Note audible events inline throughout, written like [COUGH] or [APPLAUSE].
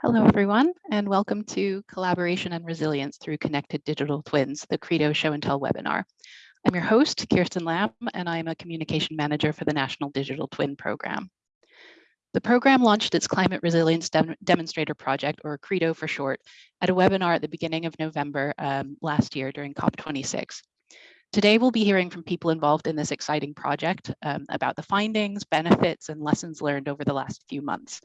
Hello, everyone, and welcome to Collaboration and Resilience through Connected Digital Twins, the Credo Show and Tell webinar. I'm your host, Kirsten Lamb, and I'm a Communication Manager for the National Digital Twin Program. The program launched its Climate Resilience Dem Demonstrator Project, or CREDO for short, at a webinar at the beginning of November um, last year during COP26. Today, we'll be hearing from people involved in this exciting project um, about the findings, benefits, and lessons learned over the last few months.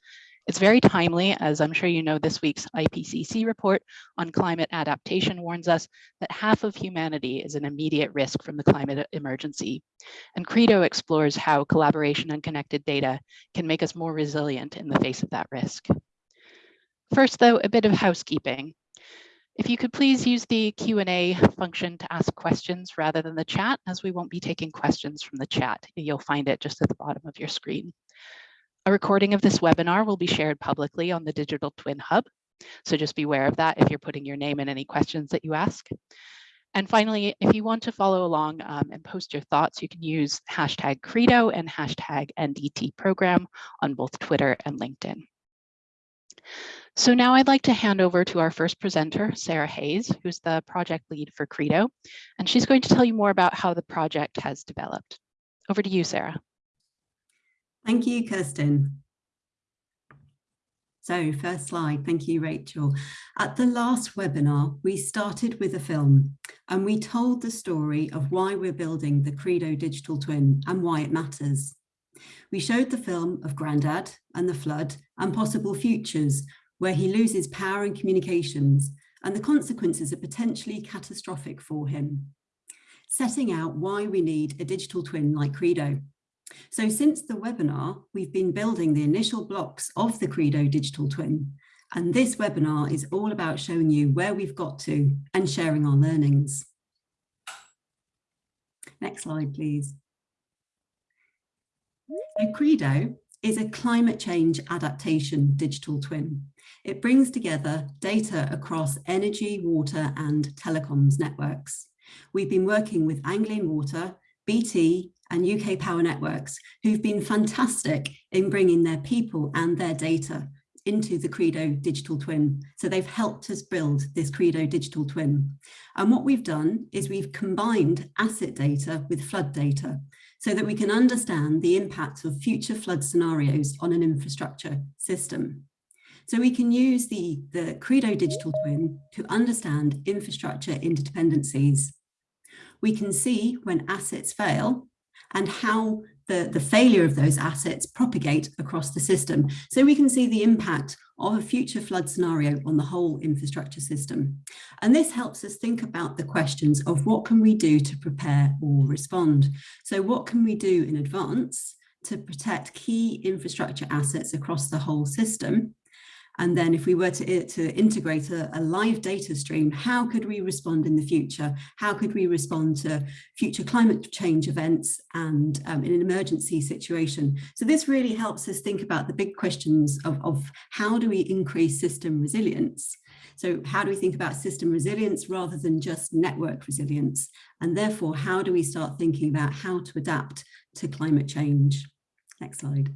It's very timely, as I'm sure you know this week's IPCC report on climate adaptation warns us that half of humanity is an immediate risk from the climate emergency. And Credo explores how collaboration and connected data can make us more resilient in the face of that risk. First, though, a bit of housekeeping. If you could please use the Q&A function to ask questions rather than the chat, as we won't be taking questions from the chat. You'll find it just at the bottom of your screen. A recording of this webinar will be shared publicly on the Digital Twin Hub. So just be aware of that if you're putting your name in any questions that you ask. And finally, if you want to follow along um, and post your thoughts, you can use hashtag Credo and hashtag NDT program on both Twitter and LinkedIn. So now I'd like to hand over to our first presenter, Sarah Hayes, who's the project lead for Credo, and she's going to tell you more about how the project has developed. Over to you, Sarah. Thank you, Kirsten. So first slide, thank you, Rachel. At the last webinar, we started with a film and we told the story of why we're building the Credo Digital Twin and why it matters. We showed the film of Grandad and the flood and possible futures where he loses power and communications and the consequences are potentially catastrophic for him. Setting out why we need a digital twin like Credo. So since the webinar, we've been building the initial blocks of the Credo digital twin. And this webinar is all about showing you where we've got to and sharing our learnings. Next slide, please. So Credo is a climate change adaptation digital twin. It brings together data across energy, water and telecoms networks. We've been working with Anglian Water, BT, and UK Power Networks, who've been fantastic in bringing their people and their data into the Credo digital twin. So they've helped us build this Credo digital twin. And what we've done is we've combined asset data with flood data so that we can understand the impact of future flood scenarios on an infrastructure system. So we can use the, the Credo digital twin to understand infrastructure interdependencies. We can see when assets fail and how the, the failure of those assets propagate across the system. So we can see the impact of a future flood scenario on the whole infrastructure system. And this helps us think about the questions of what can we do to prepare or respond? So what can we do in advance to protect key infrastructure assets across the whole system and then if we were to, to integrate a, a, live data stream, how could we respond in the future? How could we respond to future climate change events and um, in an emergency situation? So this really helps us think about the big questions of, of how do we increase system resilience? So how do we think about system resilience rather than just network resilience? And therefore, how do we start thinking about how to adapt to climate change? Next slide.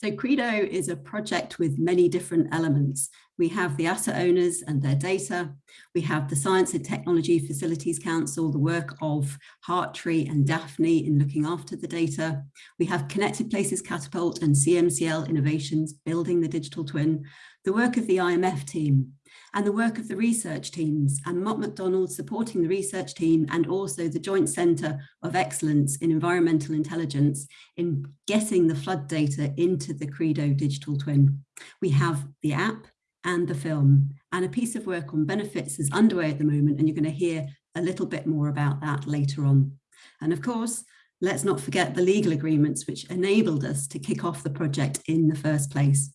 So Credo is a project with many different elements. We have the asset owners and their data. We have the Science and Technology Facilities Council, the work of Hartree and DAFNI in looking after the data. We have Connected Places Catapult and CMCL Innovations building the digital twin, the work of the IMF team, and the work of the research teams and Mott MacDonald supporting the research team and also the Joint Centre of Excellence in Environmental Intelligence in getting the flood data into the Credo digital twin. We have the app and the film and a piece of work on benefits is underway at the moment and you're going to hear a little bit more about that later on. And of course, let's not forget the legal agreements which enabled us to kick off the project in the first place.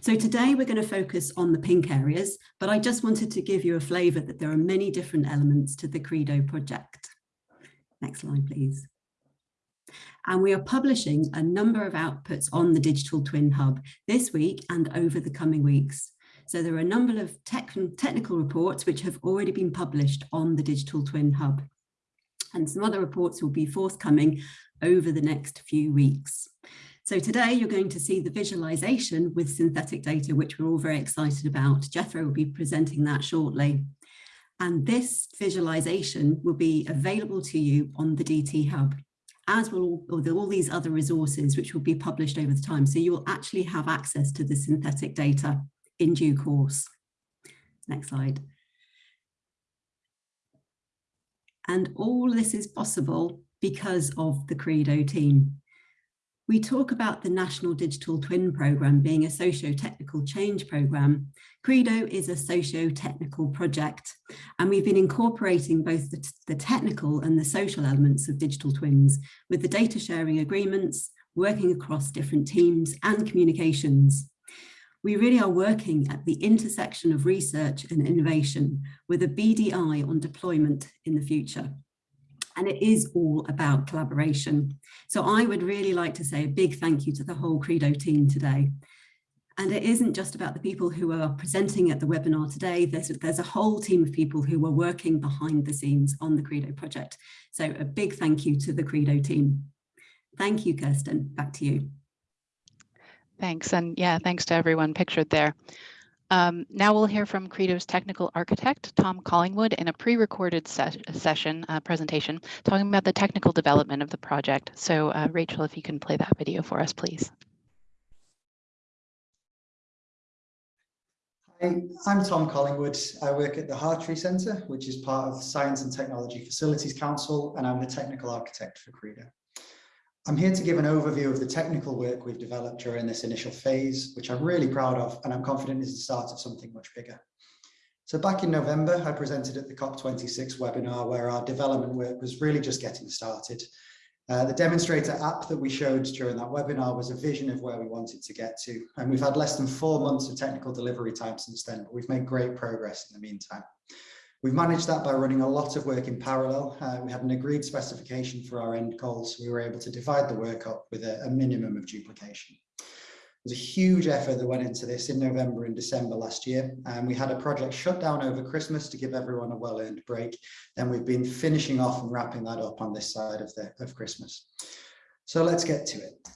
So today we're going to focus on the pink areas, but I just wanted to give you a flavour that there are many different elements to the Credo project. Next slide, please. And we are publishing a number of outputs on the Digital Twin Hub this week and over the coming weeks. So there are a number of tech technical reports which have already been published on the Digital Twin Hub. And some other reports will be forthcoming over the next few weeks. So today you're going to see the visualization with synthetic data, which we're all very excited about. Jethro will be presenting that shortly. And this visualization will be available to you on the DT Hub, as will all, all these other resources, which will be published over the time. So you will actually have access to the synthetic data in due course. Next slide. And all this is possible because of the Credo team. We talk about the National Digital Twin Programme being a socio-technical change programme. Credo is a socio-technical project, and we've been incorporating both the, the, technical and the social elements of digital twins with the data sharing agreements, working across different teams and communications. We really are working at the intersection of research and innovation with a BDI on deployment in the future and it is all about collaboration. So I would really like to say a big thank you to the whole Credo team today. And it isn't just about the people who are presenting at the webinar today, there's, there's a whole team of people who are working behind the scenes on the Credo project. So a big thank you to the Credo team. Thank you, Kirsten, back to you. Thanks, and yeah, thanks to everyone pictured there. Um, now we'll hear from Credo's technical architect, Tom Collingwood, in a pre-recorded se session uh, presentation talking about the technical development of the project. So uh, Rachel, if you can play that video for us, please. Hi, I'm Tom Collingwood. I work at the Hartree Centre, which is part of Science and Technology Facilities Council, and I'm the technical architect for Credo. I'm here to give an overview of the technical work we've developed during this initial phase, which I'm really proud of, and I'm confident is the start of something much bigger. So back in November, I presented at the COP26 webinar where our development work was really just getting started. Uh, the demonstrator app that we showed during that webinar was a vision of where we wanted to get to. And we've had less than four months of technical delivery time since then, but we've made great progress in the meantime. We've managed that by running a lot of work in parallel. Uh, we had an agreed specification for our end goals. So we were able to divide the work up with a, a minimum of duplication. There's a huge effort that went into this in November and December last year. And we had a project shut down over Christmas to give everyone a well-earned break. Then we've been finishing off and wrapping that up on this side of, the, of Christmas. So let's get to it.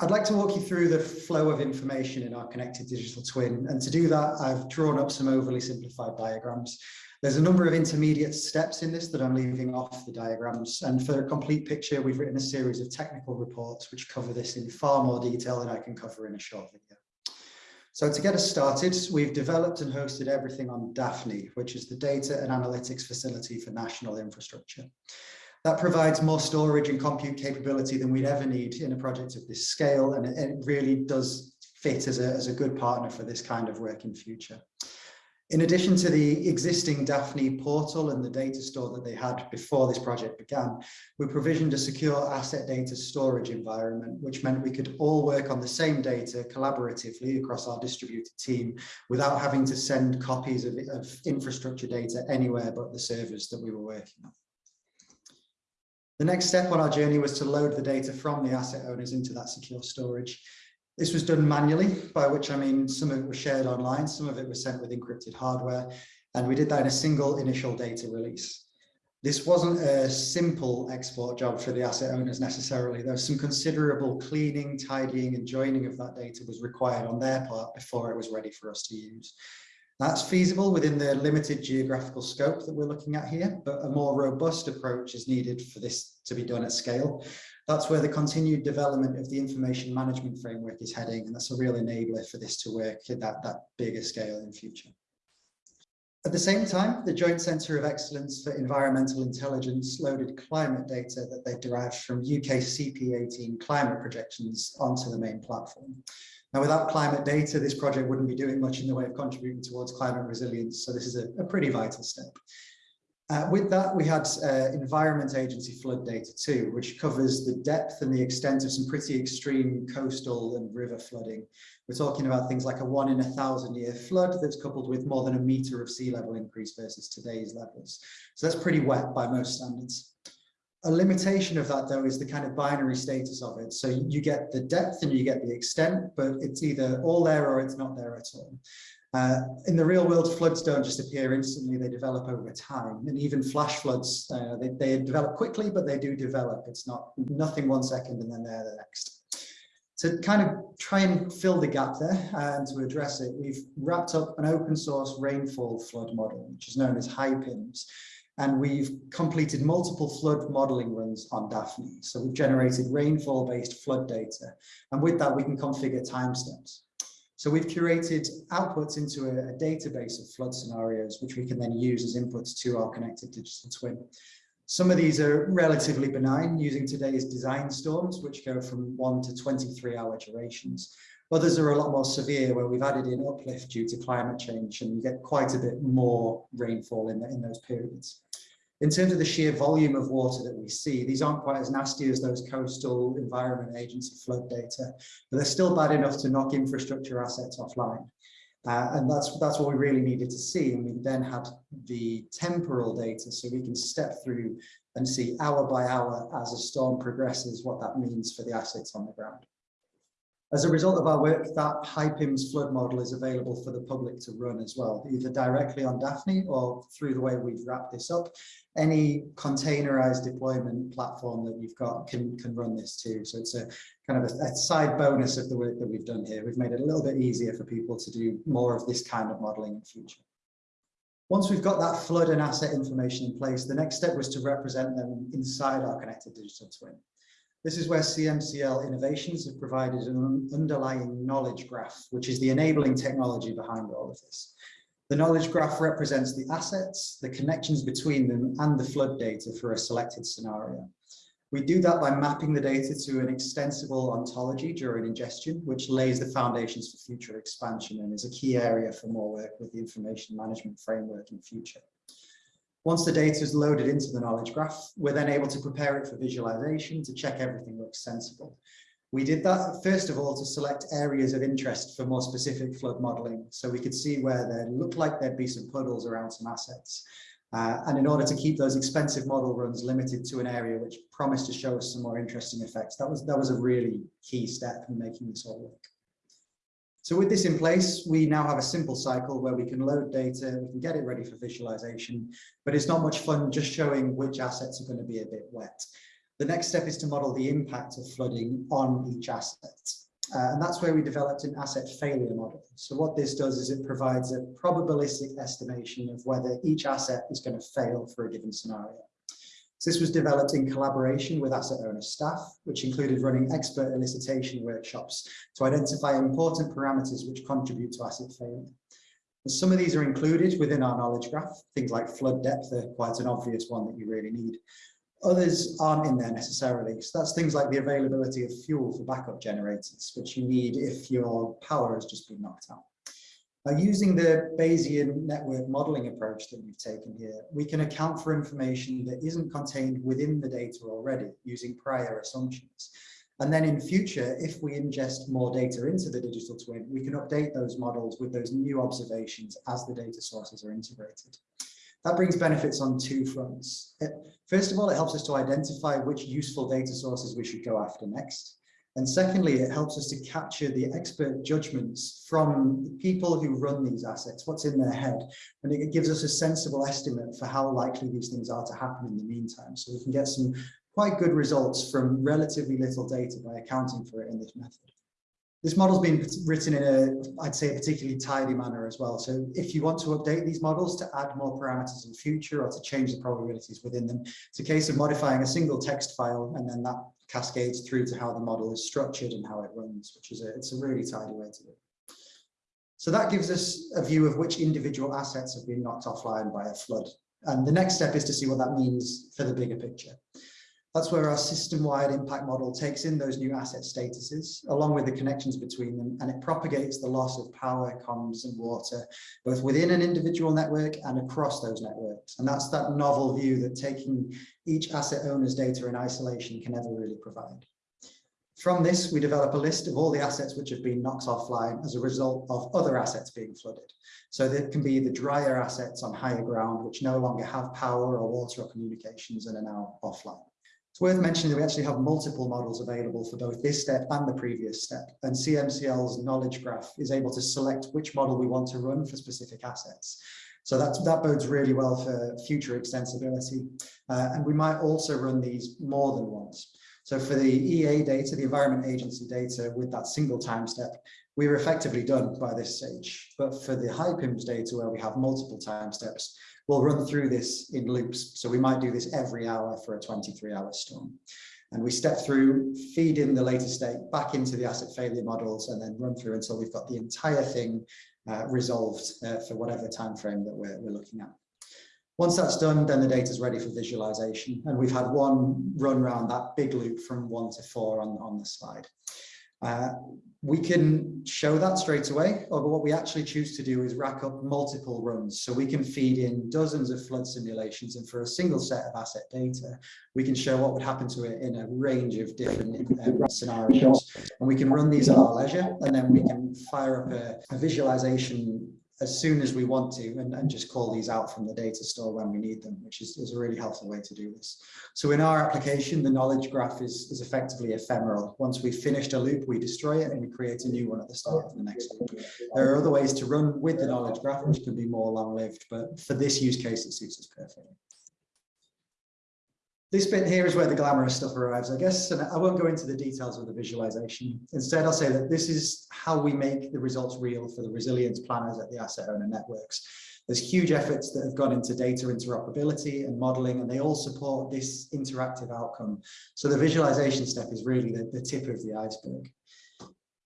I'd like to walk you through the flow of information in our connected digital twin. And to do that, I've drawn up some overly simplified diagrams. There's a number of intermediate steps in this that I'm leaving off the diagrams. And for a complete picture, we've written a series of technical reports which cover this in far more detail than I can cover in a short video. So to get us started, we've developed and hosted everything on DAFNI, which is the data and analytics facility for national infrastructure. That provides more storage and compute capability than we'd ever need in a project of this scale, and it, really does fit as a, as a good partner for this kind of work in future. In addition to the existing DAFNI portal and the data store that they had before this project began, we provisioned a secure asset data storage environment, which meant we could all work on the same data collaboratively across our distributed team without having to send copies of, of infrastructure data anywhere but the servers that we were working on. The next step on our journey was to load the data from the asset owners into that secure storage. This was done manually, by which I mean some of it was shared online, some of it was sent with encrypted hardware, and we did that in a single initial data release. This wasn't a simple export job for the asset owners necessarily. There was some considerable cleaning, tidying and joining of that data was required on their part before it was ready for us to use. That's feasible within the limited geographical scope that we're looking at here, but a more robust approach is needed for this to be done at scale. That's where the continued development of the information management framework is heading, and that's a real enabler for this to work at that, that bigger scale in future. At the same time, the Joint Centre of Excellence for Environmental Intelligence loaded climate data that they derived from UK CP18 climate projections onto the main platform. Now, without climate data, this project wouldn't be doing much in the way of contributing towards climate resilience, so this is a, a pretty vital step. Uh, with that, we had uh, Environment Agency flood data too, which covers the depth and the extent of some pretty extreme coastal and river flooding. We're talking about things like a one in a thousand year flood that's coupled with more than a meter of sea level increase versus today's levels. So that's pretty wet by most standards. A limitation of that though is the kind of binary status of it. So you get the depth and you get the extent, but it's either all there or it's not there at all. Uh, in the real world, floods don't just appear instantly, they develop over time. And even flash floods, uh, they, they develop quickly, but they do develop. It's not nothing one second and then they're the next. To kind of try and fill the gap there and to address it, we've wrapped up an open source rainfall flood model, which is known as HiPIMS, and we've completed multiple flood modeling runs on DAFNI. So we've generated rainfall based flood data. And with that, we can configure timestamps. So we've curated outputs into a, a, database of flood scenarios, which we can then use as inputs to our connected digital twin. Some of these are relatively benign using today's design storms, which go from one to 23 hour durations. Others are a lot more severe where we've added in uplift due to climate change and you get quite a bit more rainfall in, the, in those periods. In terms of the sheer volume of water that we see, these aren't quite as nasty as those coastal environment agency flood data, but they're still bad enough to knock infrastructure assets offline. Uh, and that's that's what we really needed to see. And we then had the temporal data so we can step through and see hour by hour as a storm progresses what that means for the assets on the ground. As a result of our work, that HiPIMS flood model is available for the public to run as well, either directly on DAFNI or through the way we've wrapped this up. Any containerized deployment platform that you've got can, can run this too. So it's a kind of a, a side bonus of the work that we've done here. We've made it a little bit easier for people to do more of this kind of modeling in future. Once we've got that flood and asset information in place, the next step was to represent them inside our connected digital twin. This is where CMCL Innovations have provided an underlying knowledge graph, which is the enabling technology behind all of this. The knowledge graph represents the assets, the connections between them, and the flood data for a selected scenario. We do that by mapping the data to an extensible ontology during ingestion, which lays the foundations for future expansion and is a key area for more work with the information management framework in future. Once the data is loaded into the knowledge graph, we're then able to prepare it for visualization to check everything looks sensible. We did that first of all to select areas of interest for more specific flood modeling. So we could see where there looked like there'd be some puddles around some assets. Uh, and in order to keep those expensive model runs limited to an area which promised to show us some more interesting effects, that was, that was a really key step in making this all work. So with this in place, we now have a simple cycle where we can load data, we can get it ready for visualization, but it's not much fun just showing which assets are going to be a bit wet. The next step is to model the impact of flooding on each asset. Uh, and that's where we developed an asset failure model. So what this does is it provides a probabilistic estimation of whether each asset is going to fail for a given scenario. So this was developed in collaboration with asset owner staff, which included running expert elicitation workshops to identify important parameters which contribute to asset failure. And some of these are included within our knowledge graph, things like flood depth are quite an obvious one that you really need. Others aren't in there necessarily. So that's things like the availability of fuel for backup generators, which you need if your power has just been knocked out. Now, using the Bayesian network modeling approach that we've taken here, we can account for information that isn't contained within the data already using prior assumptions. And then in future, if we ingest more data into the digital twin, we can update those models with those new observations as the data sources are integrated. That brings benefits on two fronts. First of all, it helps us to identify which useful data sources we should go after next. And secondly, it helps us to capture the expert judgments from people who run these assets, what's in their head. And it gives us a sensible estimate for how likely these things are to happen in the meantime. So we can get some quite good results from relatively little data by accounting for it in this method. This model's been written in a, I'd say, a particularly tidy manner as well. So if you want to update these models to add more parameters in future or to change the probabilities within them, it's a case of modifying a single text file and then that cascades through to how the model is structured and how it runs, which is a, it's a really tidy way to do it. So that gives us a view of which individual assets have been knocked offline by a flood. And the next step is to see what that means for the bigger picture. That's where our system-wide impact model takes in those new asset statuses, along with the connections between them, and it propagates the loss of power, comms, and water, both within an individual network and across those networks. And that's that novel view that taking each asset owner's data in isolation can never really provide. From this, we develop a list of all the assets which have been knocked offline as a result of other assets being flooded. So that can be the drier assets on higher ground, which no longer have power or water or communications and are now offline. It's worth mentioning that we actually have multiple models available for both this step and the previous step, and CMCL's knowledge graph is able to select which model we want to run for specific assets. So that, that bodes really well for future extensibility. Uh, and we might also run these more than once. So for the EA data, the Environment Agency data with that single time step, we are effectively done by this stage. But for the HiPIMS data where we have multiple time steps, we'll run through this in loops. So we might do this every hour for a 23 hour storm. And we step through, feed in the latest state back into the asset failure models and then run through until we've got the entire thing uh, resolved uh, for whatever time frame that we're, we're looking at. Once that's done, then the data is ready for visualization. And we've had one run around that big loop from one to four on, on the slide. Uh, we can show that straight away, but what we actually choose to do is rack up multiple runs. So we can feed in dozens of flood simulations and for a single set of asset data, we can show what would happen to it in a range of different uh, scenarios. And we can run these at our leisure, and then we can fire up a, a visualization as soon as we want to and, and, just call these out from the data store when we need them, which is, is, a really helpful way to do this. So in our application, the knowledge graph is, is effectively ephemeral. Once we've finished a loop, we destroy it and we create a new one at the start of the next loop. There are other ways to run with the knowledge graph, which can be more long-lived, but for this use case, it suits us perfectly. This bit here is where the glamorous stuff arrives, I guess, and I won't go into the details of the visualization. Instead, I'll say that this is how we make the results real for the resilience planners at the asset owner networks. There's huge efforts that have gone into data interoperability and modeling, and they all support this interactive outcome. So the visualization step is really the, the tip of the iceberg.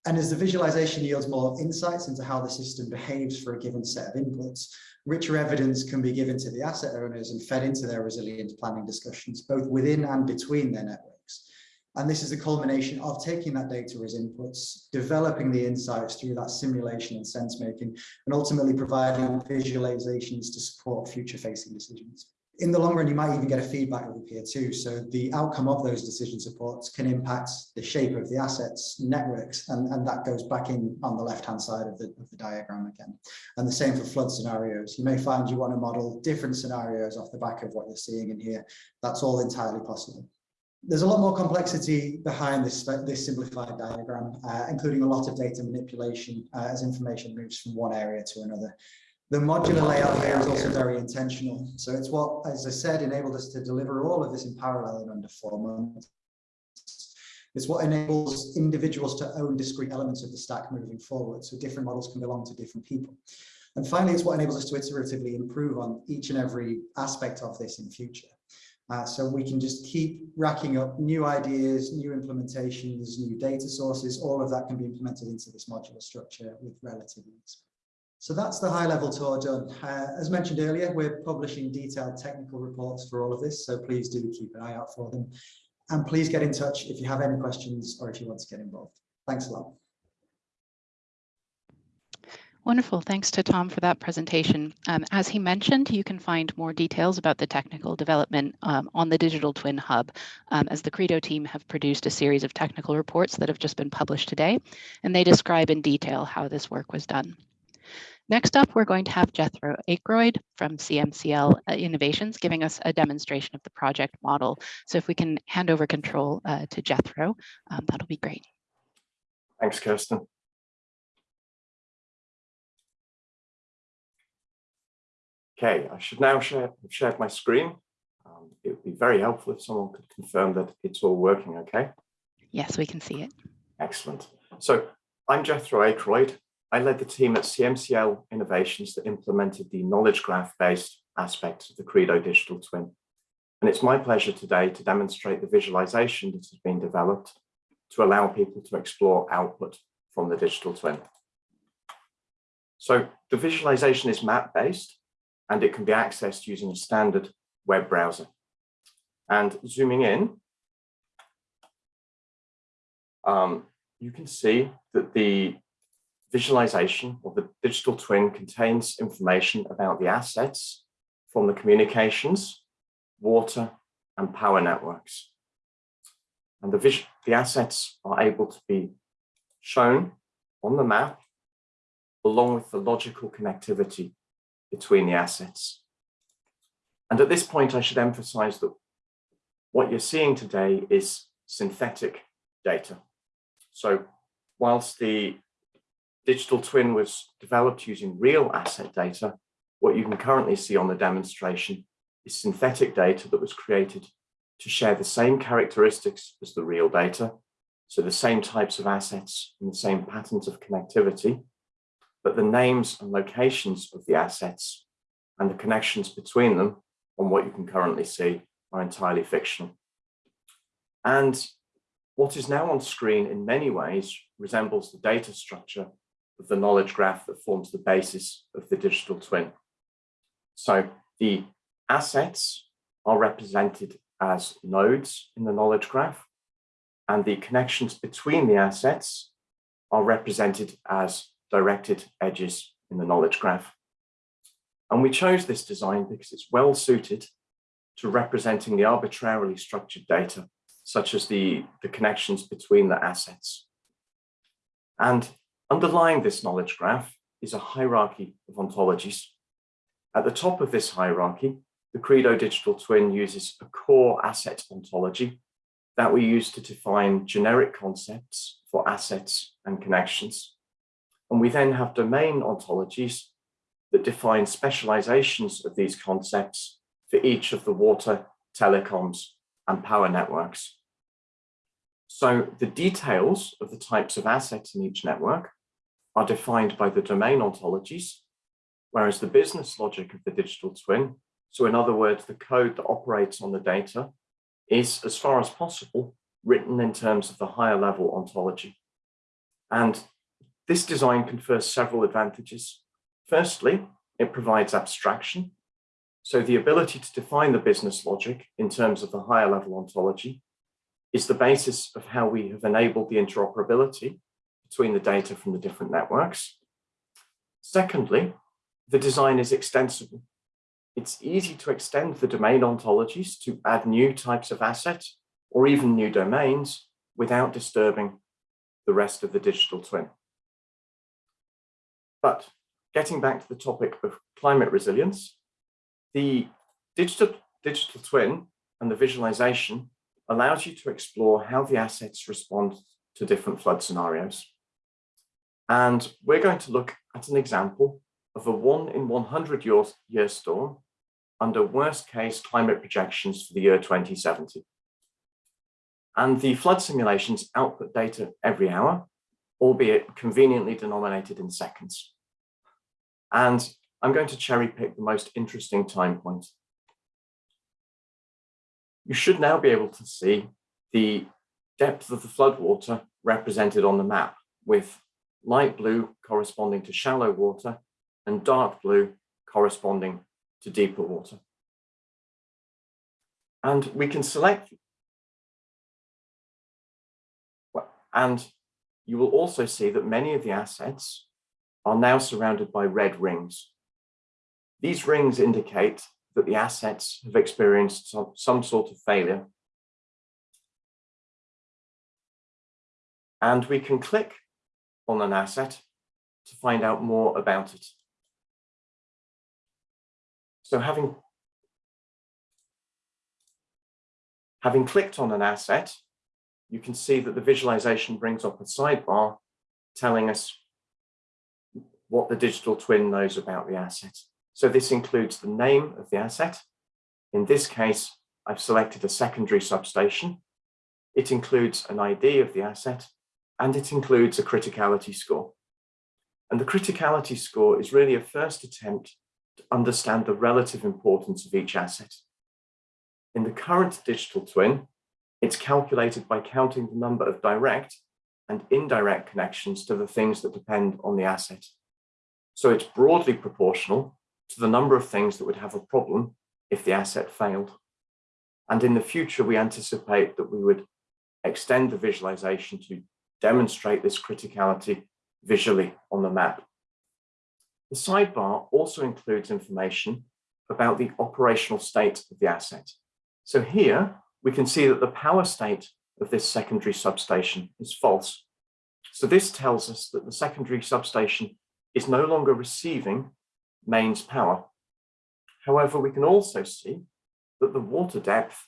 And as the visualization yields more insights into how the system behaves for a given set of inputs, richer evidence can be given to the asset owners and fed into their resilience planning discussions, both within and between their networks. And this is the culmination of taking that data as inputs, developing the insights through that simulation and sense making, and ultimately providing visualizations to support future facing decisions in the long run, you might even get a feedback loop here too. So the outcome of those decision supports can impact the shape of the assets networks, and, and that goes back in on the left-hand side of the, of the diagram again. And the same for flood scenarios. You may find you want to model different scenarios off the back of what you're seeing in here. That's all entirely possible. There's a lot more complexity behind this, this simplified diagram, uh, including a lot of data manipulation uh, as information moves from one area to another. The modular layout here is also very intentional. So it's what, as I said, enabled us to deliver all of this in parallel in under four months. It's what enables individuals to own discrete elements of the stack moving forward. So different models can belong to different people. And finally, it's what enables us to iteratively improve on each and every aspect of this in future. Uh, so we can just keep racking up new ideas, new implementations, new data sources, all of that can be implemented into this modular structure with relative ease. So that's the high level tour done. Uh, as mentioned earlier, we're publishing detailed technical reports for all of this, so please do keep an eye out for them. And please get in touch if you have any questions or if you want to get involved. Thanks a lot. Wonderful. Thanks to Tom for that presentation. Um, as he mentioned, you can find more details about the technical development um, on the Digital Twin Hub, um, as the Credo team have produced a series of technical reports that have just been published today, and they describe in detail how this work was done. Next up, we're going to have Jethro Akroyd from CMCL uh, Innovations giving us a demonstration of the project model. So if we can hand over control uh, to Jethro, um, that'll be great. Thanks, Kirsten. Okay, I should now share, share my screen. Um, it would be very helpful if someone could confirm that it's all working okay. Yes, we can see it. Excellent. So I'm Jethro Akroyd. I led the team at CMCL Innovations that implemented the knowledge graph-based aspects of the Credo digital twin. And it's my pleasure today to demonstrate the visualization that has been developed to allow people to explore output from the digital twin. So the visualization is map-based and it can be accessed using a standard web browser. And zooming in, um, you can see that the visualization of the digital twin contains information about the assets from the communications, water, and power networks. And the, the assets are able to be shown on the map along with the logical connectivity between the assets. And at this point, I should emphasize that what you're seeing today is synthetic data. So whilst the digital twin was developed using real asset data, what you can currently see on the demonstration is synthetic data that was created to share the same characteristics as the real data, so the same types of assets and the same patterns of connectivity, but the names and locations of the assets and the connections between them on what you can currently see are entirely fictional. And what is now on screen in many ways resembles the data structure the knowledge graph that forms the basis of the digital twin. So the assets are represented as nodes in the knowledge graph, and the connections between the assets are represented as directed edges in the knowledge graph. And we chose this design because it's well suited to representing the arbitrarily structured data, such as the, the connections between the assets. And underlying this knowledge graph is a hierarchy of ontologies. At the top of this hierarchy, the Credo digital twin uses a core asset ontology that we use to define generic concepts for assets and connections. And we then have domain ontologies that define specializations of these concepts for each of the water, telecoms, and power networks. So the details of the types of assets in each network are defined by the domain ontologies, whereas the business logic of the digital twin so in other words, the code that operates on the data is, as far as possible, written in terms of the higher level ontology. And this design confers several advantages. Firstly, it provides abstraction. So the ability to define the business logic in terms of the higher level ontology is the basis of how we have enabled the interoperability between the data from the different networks. Secondly, the design is extensible it's easy to extend the domain ontologies to add new types of assets or even new domains without disturbing the rest of the digital twin. But getting back to the topic of climate resilience, the digital, digital twin and the visualization allows you to explore how the assets respond to different flood scenarios. And we're going to look at an example of a one in 100 year, year storm under worst case climate projections for the year 2070. And the flood simulations output data every hour, albeit conveniently denominated in seconds. And I'm going to cherry pick the most interesting time point. You should now be able to see the depth of the floodwater represented on the map with light blue corresponding to shallow water and dark blue corresponding to deeper water. And we can select, and you will also see that many of the assets are now surrounded by red rings. These rings indicate that the assets have experienced some, some sort of failure. And we can click on an asset to find out more about it. So having, having clicked on an asset, you can see that the visualization brings up a sidebar telling us what the digital twin knows about the asset. So this includes the name of the asset. In this case, I've selected a secondary substation. It includes an ID of the asset, and it includes a criticality score. And the criticality score is really a first attempt to understand the relative importance of each asset. In the current digital twin, it's calculated by counting the number of direct and indirect connections to the things that depend on the asset. So it's broadly proportional to the number of things that would have a problem if the asset failed. And in the future, we anticipate that we would extend the visualization to demonstrate this criticality visually on the map. The sidebar also includes information about the operational state of the asset. So here we can see that the power state of this secondary substation is false. So this tells us that the secondary substation is no longer receiving mains power. However, we can also see that the water depth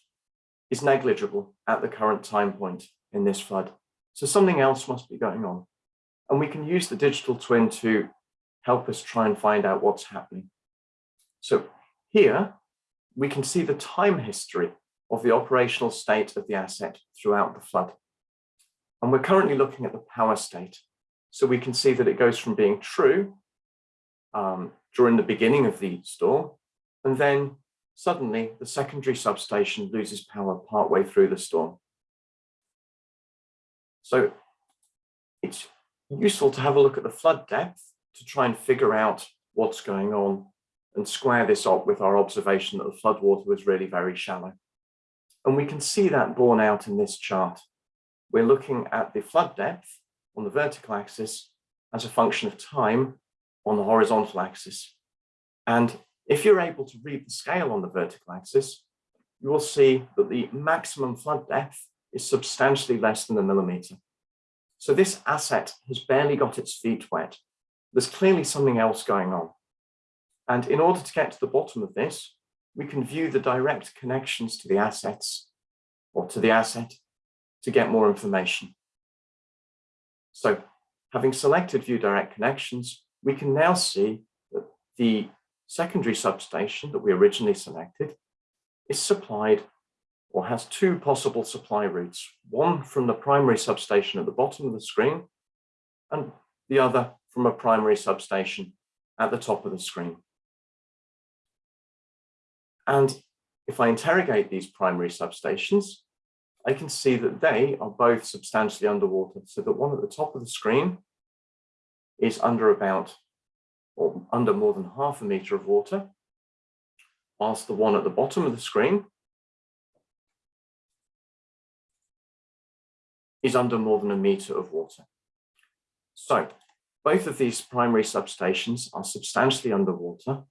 is negligible at the current time point in this flood. So something else must be going on. And we can use the digital twin to help us try and find out what's happening. So here we can see the time history of the operational state of the asset throughout the flood. And we're currently looking at the power state. So we can see that it goes from being true um, during the beginning of the storm, and then suddenly the secondary substation loses power partway through the storm. So it's useful to have a look at the flood depth to try and figure out what's going on and square this up with our observation that the floodwater was really very shallow. And we can see that borne out in this chart. We're looking at the flood depth on the vertical axis as a function of time on the horizontal axis. And if you're able to read the scale on the vertical axis, you will see that the maximum flood depth is substantially less than a millimeter. So this asset has barely got its feet wet. There's clearly something else going on. And in order to get to the bottom of this, we can view the direct connections to the assets or to the asset to get more information. So having selected view direct connections, we can now see that the secondary substation that we originally selected is supplied or has two possible supply routes, one from the primary substation at the bottom of the screen and the other from a primary substation at the top of the screen. And if I interrogate these primary substations, I can see that they are both substantially underwater. So that one at the top of the screen is under about or under more than half a meter of water, whilst the one at the bottom of the screen is under more than a meter of water. So both of these primary substations are substantially underwater.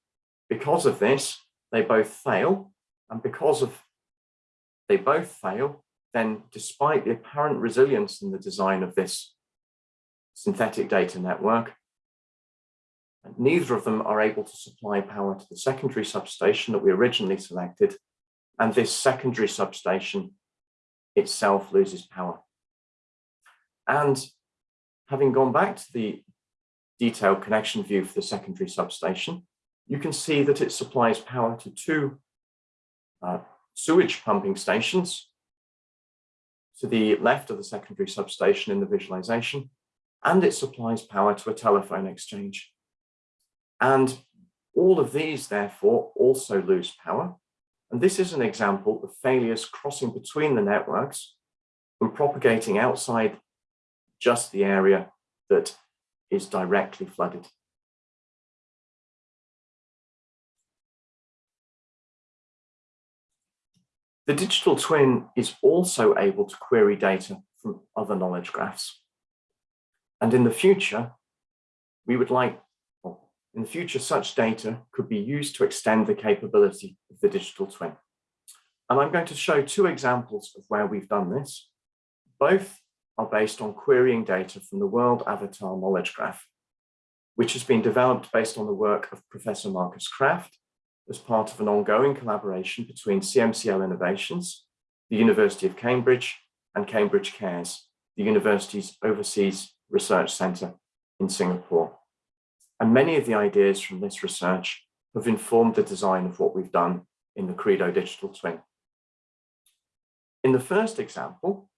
Because of this, they both fail. And because of they both fail, then despite the apparent resilience in the design of this synthetic data network, neither of them are able to supply power to the secondary substation that we originally selected, and this secondary substation itself loses power. And having gone back to the detailed connection view for the secondary substation, you can see that it supplies power to two uh, sewage pumping stations to the left of the secondary substation in the visualization, and it supplies power to a telephone exchange. And all of these, therefore, also lose power. And this is an example of failures crossing between the networks and propagating outside just the area that is directly flooded. The digital twin is also able to query data from other knowledge graphs. And in the future, we would like, in the future, such data could be used to extend the capability of the digital twin. And I'm going to show two examples of where we've done this. Both are based on querying data from the World Avatar Knowledge Graph, which has been developed based on the work of Professor Markus Kraft as part of an ongoing collaboration between CMCL Innovations, the University of Cambridge, and Cambridge Cares, the university's overseas research centre in Singapore. And many of the ideas from this research have informed the design of what we've done in the Credo Digital Twin. In the first example,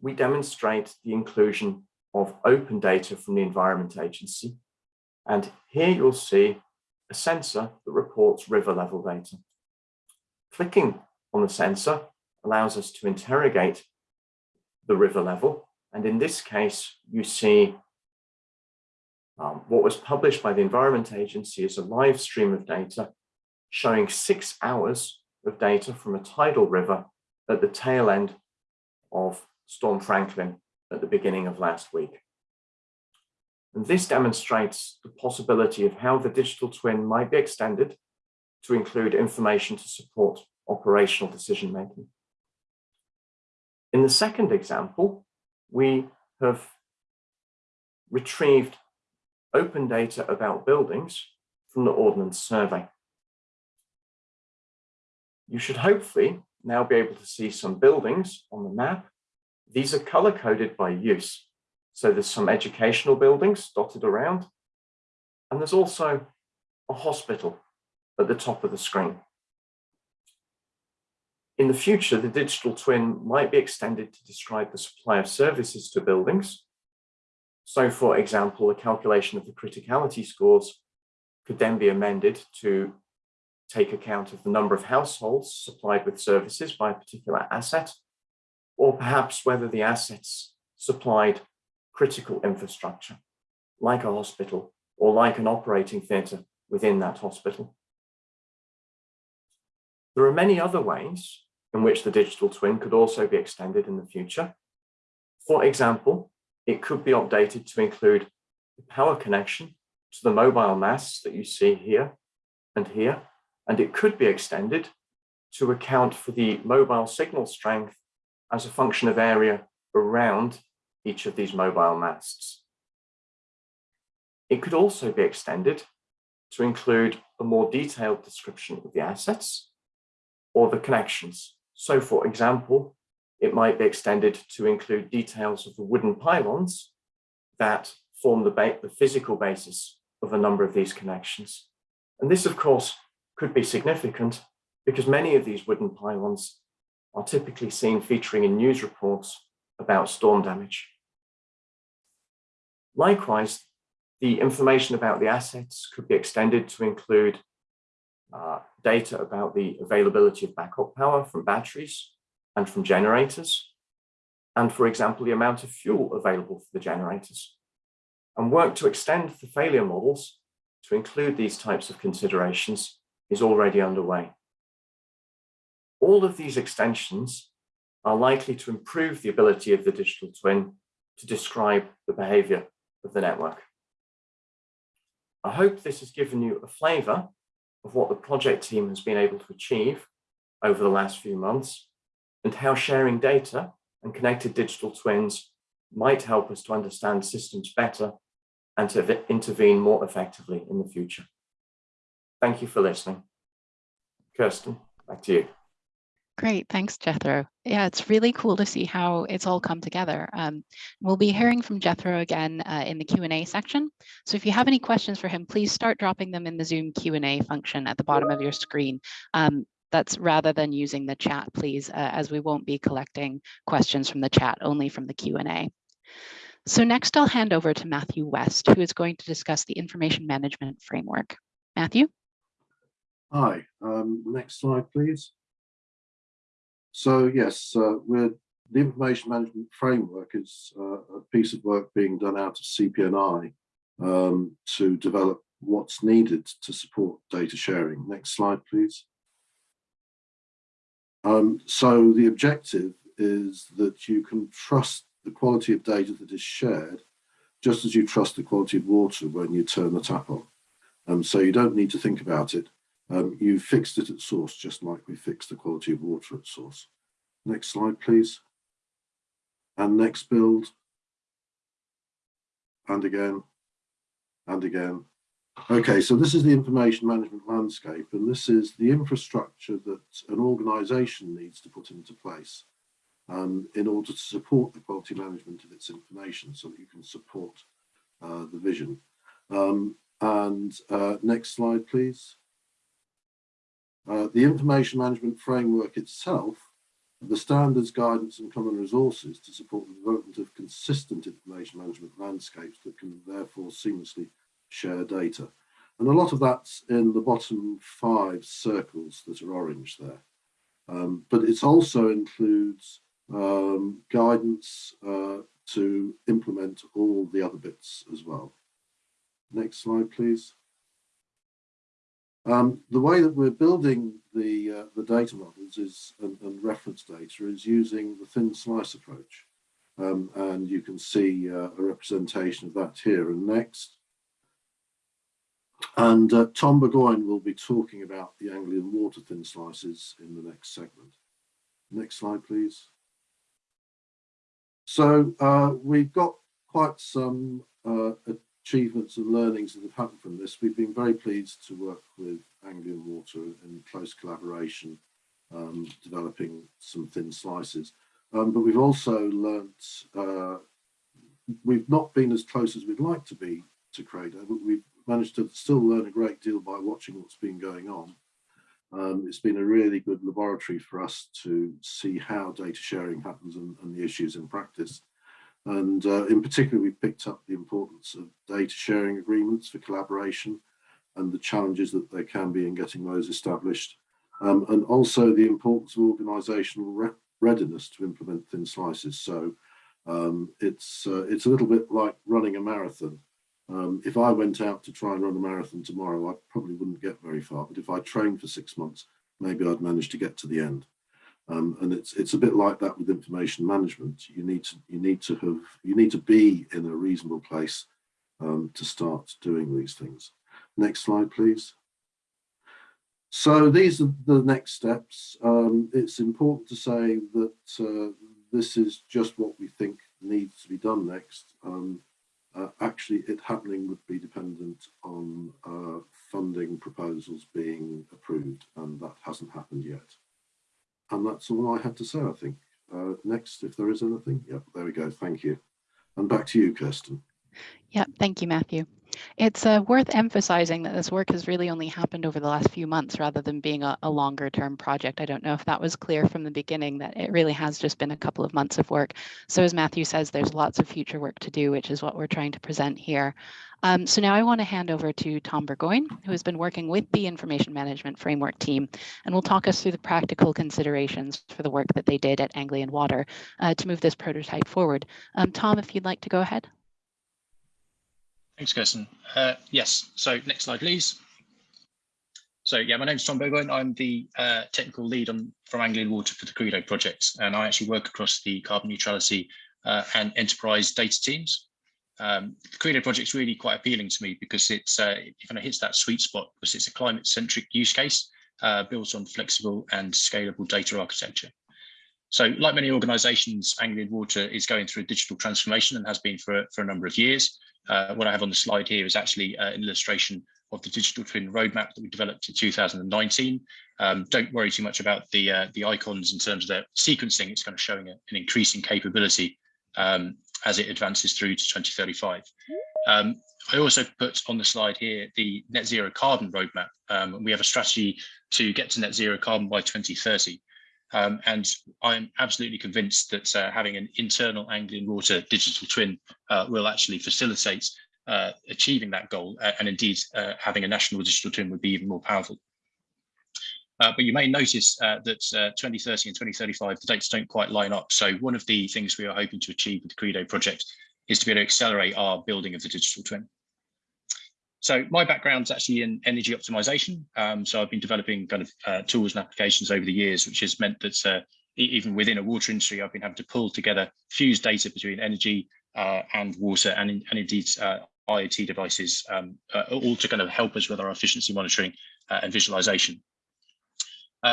we demonstrate the inclusion of open data from the Environment Agency. And here you'll see a sensor that reports river level data. Clicking on the sensor allows us to interrogate the river level. And in this case, you see um, what was published by the Environment Agency is a live stream of data showing six hours of data from a tidal river at the tail end of Storm Franklin at the beginning of last week. And this demonstrates the possibility of how the digital twin might be extended to include information to support operational decision making. In the second example, we have retrieved open data about buildings from the Ordnance Survey. You should hopefully now be able to see some buildings on the map. These are color coded by use. So there's some educational buildings dotted around. And there's also a hospital at the top of the screen. In the future, the digital twin might be extended to describe the supply of services to buildings. So for example, the calculation of the criticality scores could then be amended to take account of the number of households supplied with services by a particular asset, or perhaps whether the assets supplied critical infrastructure, like a hospital or like an operating theatre within that hospital. There are many other ways in which the digital twin could also be extended in the future. For example, it could be updated to include the power connection to the mobile masts that you see here and here, and it could be extended to account for the mobile signal strength as a function of area around each of these mobile masts. It could also be extended to include a more detailed description of the assets or the connections. So for example, it might be extended to include details of the wooden pylons that form the, the physical basis of a number of these connections. And this, of course, could be significant because many of these wooden pylons are typically seen featuring in news reports about storm damage. Likewise, the information about the assets could be extended to include uh, data about the availability of backup power from batteries and from generators, and for example, the amount of fuel available for the generators, and work to extend the failure models to include these types of considerations is already underway. All of these extensions are likely to improve the ability of the digital twin to describe the behavior of the network. I hope this has given you a flavor of what the project team has been able to achieve over the last few months and how sharing data and connected digital twins might help us to understand systems better and to intervene more effectively in the future. Thank you for listening. Kirsten, back to you. Great, thanks, Jethro. Yeah, it's really cool to see how it's all come together. Um, we'll be hearing from Jethro again uh, in the Q&A section. So if you have any questions for him, please start dropping them in the Zoom Q&A function at the bottom of your screen. Um, that's rather than using the chat, please, uh, as we won't be collecting questions from the chat, only from the Q&A. So next I'll hand over to Matthew West, who is going to discuss the information management framework. Matthew? Hi, um, next slide, please. So yes, uh, we're, the information management framework is uh, a piece of work being done out of CPNI um, to develop what's needed to support data sharing. Next slide, please. Um, so the objective is that you can trust the quality of data that is shared, just as you trust the quality of water when you turn the tap on. Um, so you don't need to think about it. Um, you fixed it at source, just like we fixed the quality of water at source. Next slide, please. And next build. And again, and again. Okay, so this is the information management landscape, and this is the infrastructure that an organization needs to put into place um, in order to support the quality management of its information so that you can support uh, the vision. Um, and uh, next slide, please. Uh, the information management framework itself, the standards, guidance and common resources to support the development of consistent information management landscapes that can therefore seamlessly share data. And a lot of that's in the bottom five circles that are orange there. Um, but it also includes um, guidance uh, to implement all the other bits as well. Next slide, please. Um, the way that we're building the, uh, the data models is and, and, reference data is using the thin slice approach. Um, and you can see uh, a representation of that here and next. And uh, Tom Burgoyne will be talking about the Anglian water thin slices in the next segment. Next slide, please. So uh, we've got quite some uh, achievements and learnings that have happened from this. We've been very pleased to work with Anglian Water in close collaboration, um, developing some thin slices. Um, but we've also learnt, uh, we've not been as close as we'd like to be to Credo, but we've managed to still learn a great deal by watching what's been going on. Um, it's been a really good laboratory for us to see how data sharing happens and, and the issues in practice. And uh, in particular, we picked up the importance of data sharing agreements for collaboration and the challenges that there can be in getting those established. Um, and also the importance of organisational re readiness to implement thin slices. So um, it's, uh, it's a little bit like running a marathon. Um, if I went out to try and run a marathon tomorrow, I probably wouldn't get very far. But if I trained for six months, maybe I'd manage to get to the end. Um, and it's it's a bit like that with information management. You need to you need to have you need to be in a reasonable place um, to start doing these things. Next slide, please. So these are the next steps. Um, it's important to say that uh, this is just what we think needs to be done next. Um, uh, actually, it happening would be dependent on uh, funding proposals being approved, and that hasn't happened yet. And that's all I had to say, I think. Uh, next, if there is anything. Yep, there we go. Thank you. And back to you, Kirsten. Yeah, thank you, Matthew. It's uh, worth emphasizing that this work has really only happened over the last few months rather than being a, a, longer term project. I don't know if that was clear from the beginning that it really has just been a couple of months of work. So as Matthew says, there's lots of future work to do, which is what we're trying to present here. Um, so now I want to hand over to Tom Burgoyne, who has been working with the Information Management Framework team, and will talk us through the practical considerations for the work that they did at Anglian Water uh, to move this prototype forward. Um, Tom, if you'd like to go ahead. Thanks, Kirsten. Uh, yes, so next slide, please. So yeah, my name is Tom Burgoyne. I'm the uh, technical lead on, from Anglian Water for the Credo project, and I actually work across the carbon neutrality uh, and enterprise data teams. Um, the Credo project is really quite appealing to me because it's uh, it kind of hits that sweet spot because it's a climate-centric use case uh, built on flexible and scalable data architecture. So like many organizations, Anglian Water is going through a digital transformation and has been for, for a number of years. Uh, what I have on the slide here is actually uh, an illustration of the digital twin roadmap that we developed in 2019. Um, don't worry too much about the uh, the icons in terms of their sequencing. It's kind of showing a, an increasing capability um, as it advances through to 2035. Um, I also put on the slide here the net zero carbon roadmap. Um, we have a strategy to get to net zero carbon by 2030. Um, and I'm absolutely convinced that uh, having an internal Anglian Water digital twin uh, will actually facilitate uh, achieving that goal. Uh, and indeed, uh, having a national digital twin would be even more powerful. Uh, but you may notice that 2030 and 2035, the dates don't quite line up. So one of the things we are hoping to achieve with the Credo project is to be able to accelerate our building of the digital twin. So my background is actually in energy optimization. Um, so I've been developing kind of uh, tools and applications over the years, which has meant that uh, even within a water industry, I've been having to pull together fused data between energy uh, and water and, and indeed uh, IoT devices, um, uh, all to kind of help us with our efficiency monitoring uh, and visualization.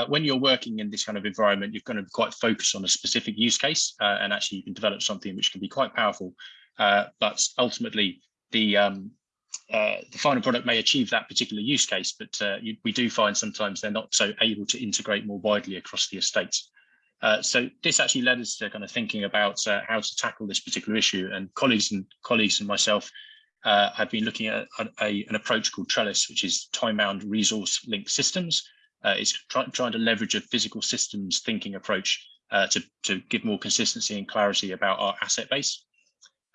when you're working in this kind of environment, you're going to be quite focused on a specific use case, and actually you can develop something which can be quite powerful. but ultimately, the um, uh, the final product may achieve that particular use case, but uh, you, we do find sometimes they're not so able to integrate more widely across the estate. Uh, so this actually led us to kind of thinking about uh, how to tackle this particular issue. And colleagues and colleagues and myself uh, have been looking at a, a, an approach called Trellis, which is time-bound resource linked systems. it's try, trying to leverage a physical systems thinking approach to, to give more consistency and clarity about our asset base.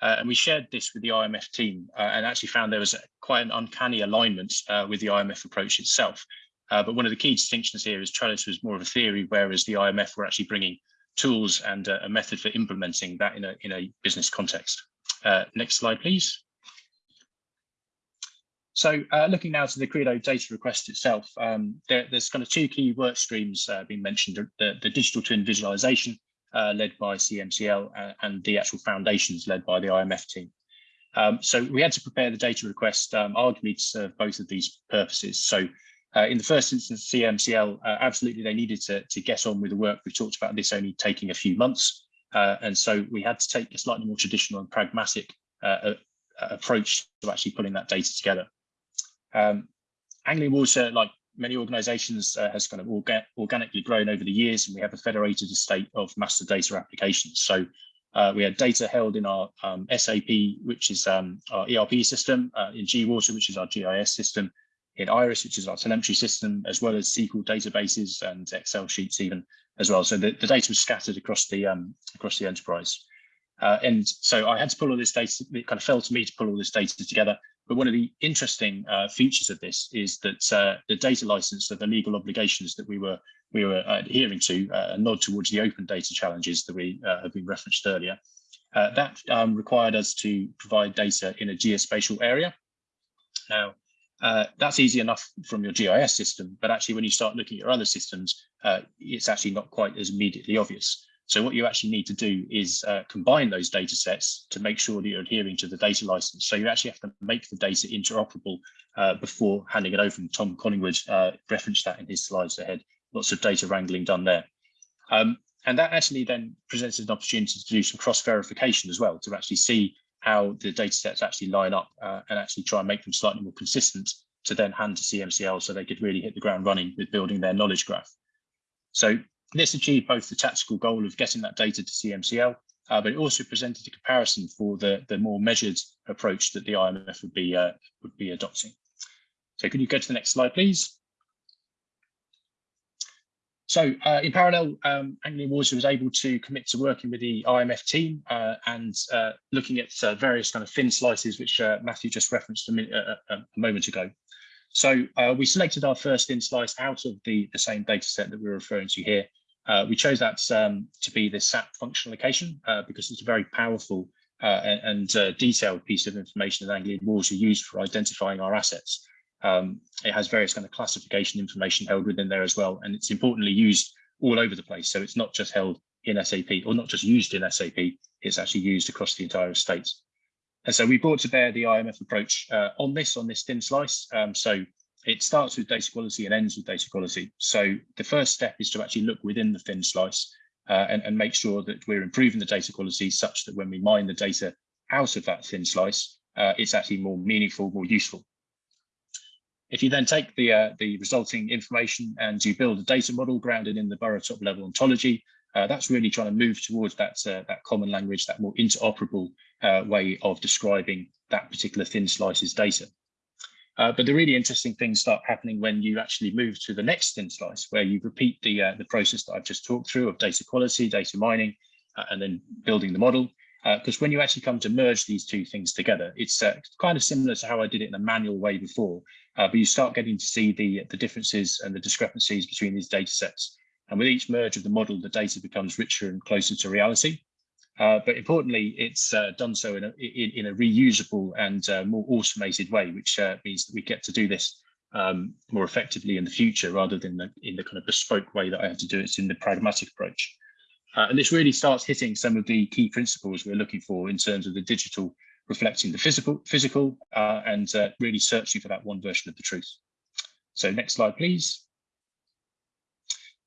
Uh, and we shared this with the IMF team uh, and actually found there was a, quite an uncanny alignment uh, with the IMF approach itself. Uh, but one of the key distinctions here is Trellis was more of a theory, whereas the IMF were actually bringing tools and a method for implementing that in a, in a business context. Uh, next slide, please. So uh, looking now to the Credo data request itself, um, there, there's kind of two key work streams being mentioned, the, the digital twin visualization uh, led by CMCL uh, and the actual foundations led by the IMF team. Um, so we had to prepare the data request um, arguably to serve both of these purposes. So uh, in the first instance, CMCL, uh, absolutely they needed to, to get on with the work. We talked about this only taking a few months. Uh, and so we had to take a slightly more traditional and pragmatic uh, approach to actually pulling that data together. Um, Anglian Water, like many organizations uh, has kind of orga organically grown over the years and we have a federated estate of master data applications. So uh, we had data held in our um, SAP, which is um, our ERP system, uh, in GWater, which is our GIS system, in Iris, which is our telemetry system, as well as SQL databases and Excel sheets even as well. So the, the data was scattered across the um, across the enterprise. Uh, and so I had to pull all this data, it kind of fell to me to pull all this data together. But one of the interesting uh, features of this is that uh, the data license, so the legal obligations that we were we were adhering to, uh, a nod towards the open data challenges that we uh, have been referenced earlier, uh, that um, required us to provide data in a geospatial area. Now, uh, that's easy enough from your GIS system, but actually when you start looking at your other systems, uh, it's actually not quite as immediately obvious. So what you actually need to do is uh, combine those data sets to make sure that you're adhering to the data license. So you actually have to make the data interoperable uh, before handing it over. And Tom Collingwood uh, referenced that in his slides ahead. Lots of data wrangling done there. Um, and that actually then presents an opportunity to do some cross verification as well, to actually see how the data sets actually line up uh, and actually try and make them slightly more consistent to then hand to CMCL so they could really hit the ground running with building their knowledge graph. So this achieved both the tactical goal of getting that data to CMCL, uh, but it also presented a comparison for the, the more measured approach that the IMF would be, uh, would be adopting. So could you go to the next slide, please? So uh, in parallel, um, Anglian Water was able to commit to working with the IMF team uh, and uh, looking at uh, various kind of thin slices, which uh, Matthew just referenced a, minute, a moment ago. So uh, we selected our first thin slice out of the, the same data set that we're referring to here. We chose that um, to be the SAP function location because it's a very powerful and, and detailed piece of information that Anglian Water used for identifying our assets. Um, it has various kind of classification information held within there as well, and it's importantly used all over the place. So it's not just held in SAP or not just used in SAP, it's actually used across the entire estate. And so we brought to bear the IMF approach uh, on this, on this thin slice. Um, so it starts with data quality and ends with data quality. So the first step is to actually look within the thin slice uh, and, and make sure that we're improving the data quality such that when we mine the data out of that thin slice, uh, it's actually more meaningful, more useful. If you then take the, uh, the resulting information and you build a data model grounded in the BORO top level ontology, uh, that's really trying to move towards that, uh, that common language, that more interoperable uh, way of describing that particular thin slices data. Uh, but the really interesting things start happening when you actually move to the next thin slice, where you repeat the, uh, the process that I've just talked through of data quality, data mining, and then building the model because uh, when you actually come to merge these two things together, it's uh, kind of similar to how I did it in a manual way before, uh, but you start getting to see the, the differences and the discrepancies between these data sets. And with each merge of the model, the data becomes richer and closer to reality. Uh, but importantly, it's uh, done so in a, in, in, a reusable and uh, more automated way, which means that we get to do this um, more effectively in the future rather than the, in the kind of bespoke way that I have to do it in the pragmatic approach. Uh, and this really starts hitting some of the key principles we're looking for in terms of the digital reflecting the physical, physical uh, and uh, really searching for that one version of the truth. So next slide, please.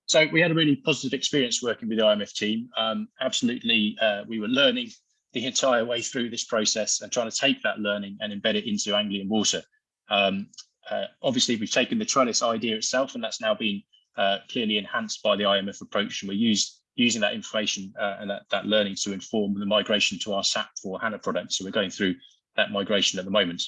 So we had a really positive experience working with the IMF team. Um, absolutely, uh, we were learning the entire way through this process and trying to take that learning and embed it into Anglian Water. Um, uh, obviously, we've taken the trellis idea itself, and that's now been uh, clearly enhanced by the IMF approach, and we used using that information uh, and that, that learning to inform the migration to our SAP for HANA product. So we're going through that migration at the moment.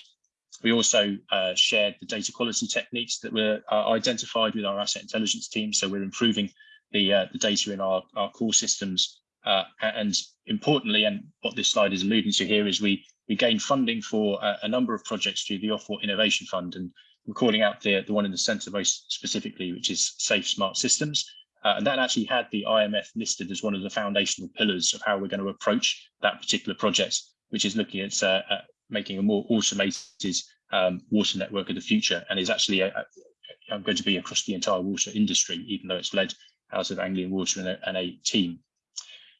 We also uh, shared the data quality techniques that were uh, identified with our asset intelligence team. So we're improving the, uh, the data in our, our core systems. Uh, and importantly, and what this slide is alluding to here is we, we gained funding for a, a number of projects through the Ofwat Innovation Fund. And we're calling out the, the one in the center most specifically, which is Safe Smart Systems. Uh, and that actually had the IMF listed as one of the foundational pillars of how we're going to approach that particular project, which is looking at, uh, at making a more automated um, water network of the future and is actually a, a, going to be across the entire water industry, even though it's led out of Anglian Water and a, and a team.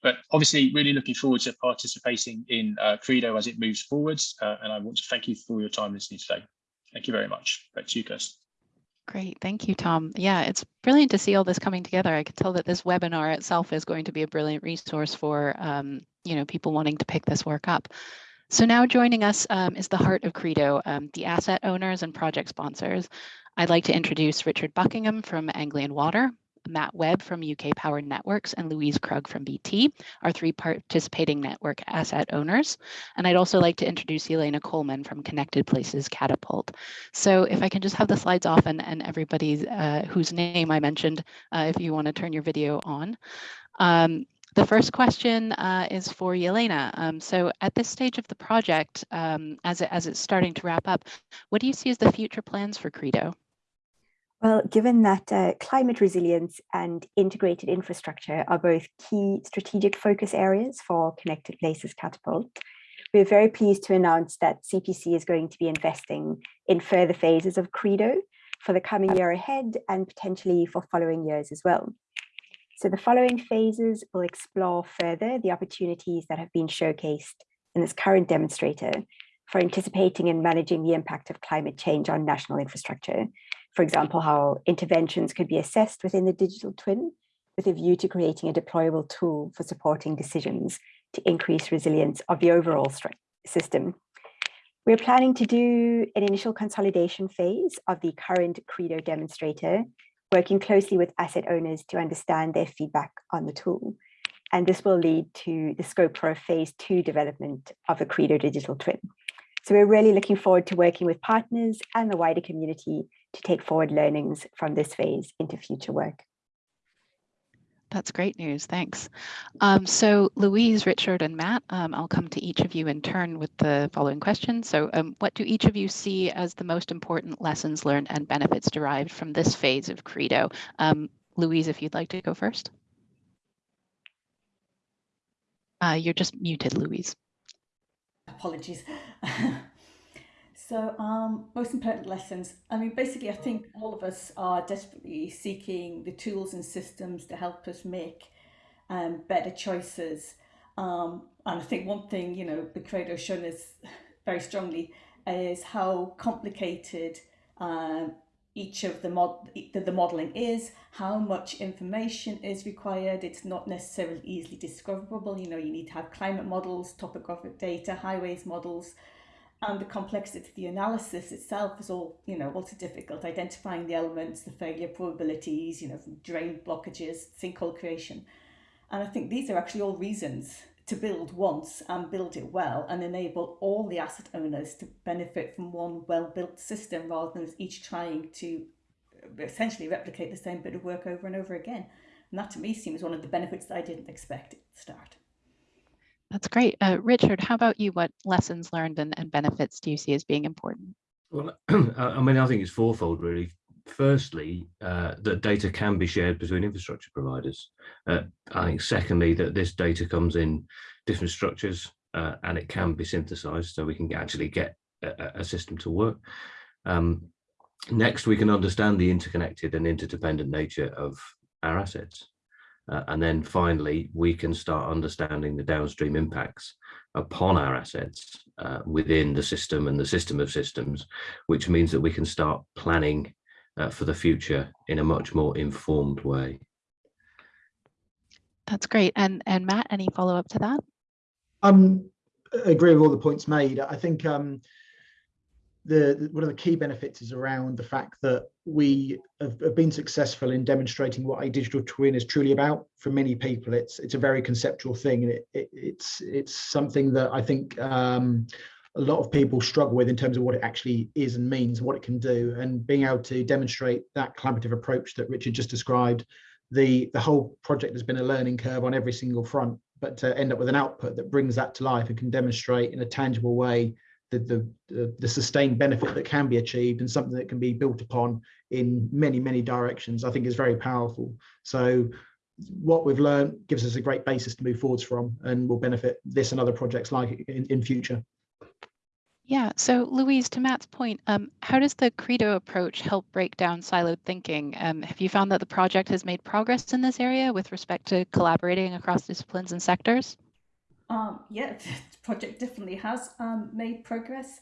But obviously, really looking forward to participating in uh, Credo as it moves forwards. Uh, and I want to thank you for your time listening today. Thank you very much. Back to you, Kirsten. Great, thank you, Tom. Yeah, it's brilliant to see all this coming together. I can tell that this webinar itself is going to be a brilliant resource for um, you know people wanting to pick this work up. So now joining us um, is the heart of Credo, um, the asset owners and project sponsors. I'd like to introduce Richard Buckingham from Anglian Water, Matt Webb from UK Power Networks and Louise Krug from BT, our three participating network asset owners. And I'd also like to introduce Elena Coleman from Connected Places Catapult. So if I can just have the slides off and, and everybody uh, whose name I mentioned, uh, if you want to turn your video on. Um, the first question uh, is for Yelena. Um, so at this stage of the project, um, as, it, as it's starting to wrap up, what do you see as the future plans for Credo? Well, given that uh, climate resilience and integrated infrastructure are both key strategic focus areas for Connected Places Catapult, we're very pleased to announce that CPC is going to be investing in further phases of Credo for the coming year ahead and potentially for following years as well. So the following phases will explore further the opportunities that have been showcased in this current demonstrator for anticipating and managing the impact of climate change on national infrastructure. For example, how interventions could be assessed within the digital twin with a view to creating a deployable tool for supporting decisions to increase resilience of the overall system. We're planning to do an initial consolidation phase of the current Credo demonstrator working closely with asset owners to understand their feedback on the tool. And this will lead to the scope for a phase two development of a Credo digital twin. So we're really looking forward to working with partners and the wider community to take forward learnings from this phase into future work. That's great news. Thanks. Um, so Louise, Richard, and Matt, um, I'll come to each of you in turn with the following question. So um, what do each of you see as the most important lessons learned and benefits derived from this phase of Credo? Um, Louise, if you'd like to go first. Uh, you're just muted, Louise. Apologies. [LAUGHS] So, um, most important lessons. I mean, basically, I think all of us are desperately seeking the tools and systems to help us make um, better choices. Um, and I think one thing, you know, the Credo has shown us very strongly is how complicated um, each of the, mod the, the modelling is, how much information is required. It's not necessarily easily discoverable. You know, you need to have climate models, topographic data, highways models, and the complexity of the analysis itself is all, you know, also difficult, identifying the elements, the failure probabilities, you know, drain blockages, sinkhole creation. And I think these are actually all reasons to build once and build it well and enable all the asset owners to benefit from one well-built system rather than each trying to essentially replicate the same bit of work over and over again. And that to me seems one of the benefits that I didn't expect at the start. That's great. Uh, Richard, how about you? What lessons learned and, and benefits do you see as being important? Well, [CLEARS THROAT] I mean, I think it's fourfold really. Firstly, uh, that data can be shared between infrastructure providers. Uh, I think secondly, that this data comes in different structures uh, and it can be synthesized so we can actually get a, a system to work. Um, next, we can understand the interconnected and interdependent nature of our assets. Uh, and then finally, we can start understanding the downstream impacts upon our assets uh, within the system and the system of systems, which means that we can start planning uh, for the future in a much more informed way. That's great. And, and Matt, any follow up to that? Um, I agree with all the points made. I think um, the one of the key benefits is around the fact that we have, been successful in demonstrating what a digital twin is truly about. For many people it's it's a very conceptual thing and it, it, it's it's something that i think um, a lot of people struggle with in terms of what it actually is and means what it can do. And being able to demonstrate that collaborative approach that richard just described the the whole project has been a learning curve on every single front but to end up with an output that brings that to life and can demonstrate in a tangible way the, the, the sustained benefit that can be achieved and something that can be built upon in many, many directions, I think is very powerful. So what we've learned gives us a great basis to move forwards from and will benefit this and other projects like it in, in future. Yeah, so Louise, to Matt's point, um, how does the Credo approach help break down siloed thinking? Um, have you found that the project has made progress in this area with respect to collaborating across disciplines and sectors? Um, yeah, [LAUGHS] the project definitely has um, made progress.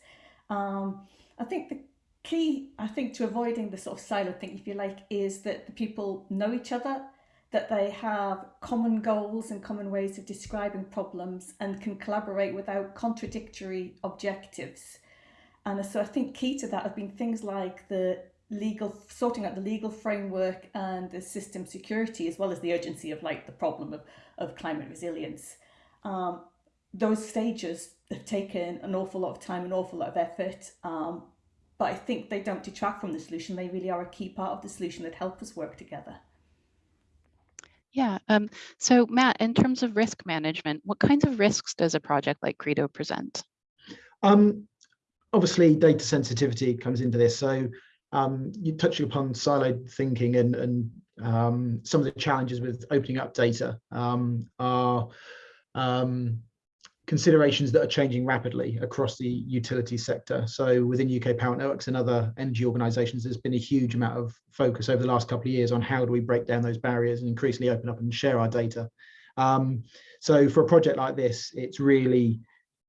Um, I think the key, I think, to avoiding the sort of silo thing, if you like, is that the people know each other, that they have common goals and common ways of describing problems and can collaborate without contradictory objectives. And so I think key to that have been things like the legal, sorting out the legal framework and the system security, as well as the urgency of like the problem of, of climate resilience. Um, those stages have taken an awful lot of time, an awful lot of effort, um, but I think they don't detract from the solution. They really are a key part of the solution that help us work together. Yeah, um, so Matt, in terms of risk management, what kinds of risks does a project like Credo present? Um, obviously, data sensitivity comes into this. So um, you touching upon siloed thinking and, and um, some of the challenges with opening up data um, are um, considerations that are changing rapidly across the utility sector. So within UK Power Networks and other energy organisations, there's been a huge amount of focus over the last couple of years on how do we break down those barriers and increasingly open up and share our data. Um, so for a project like this, it's really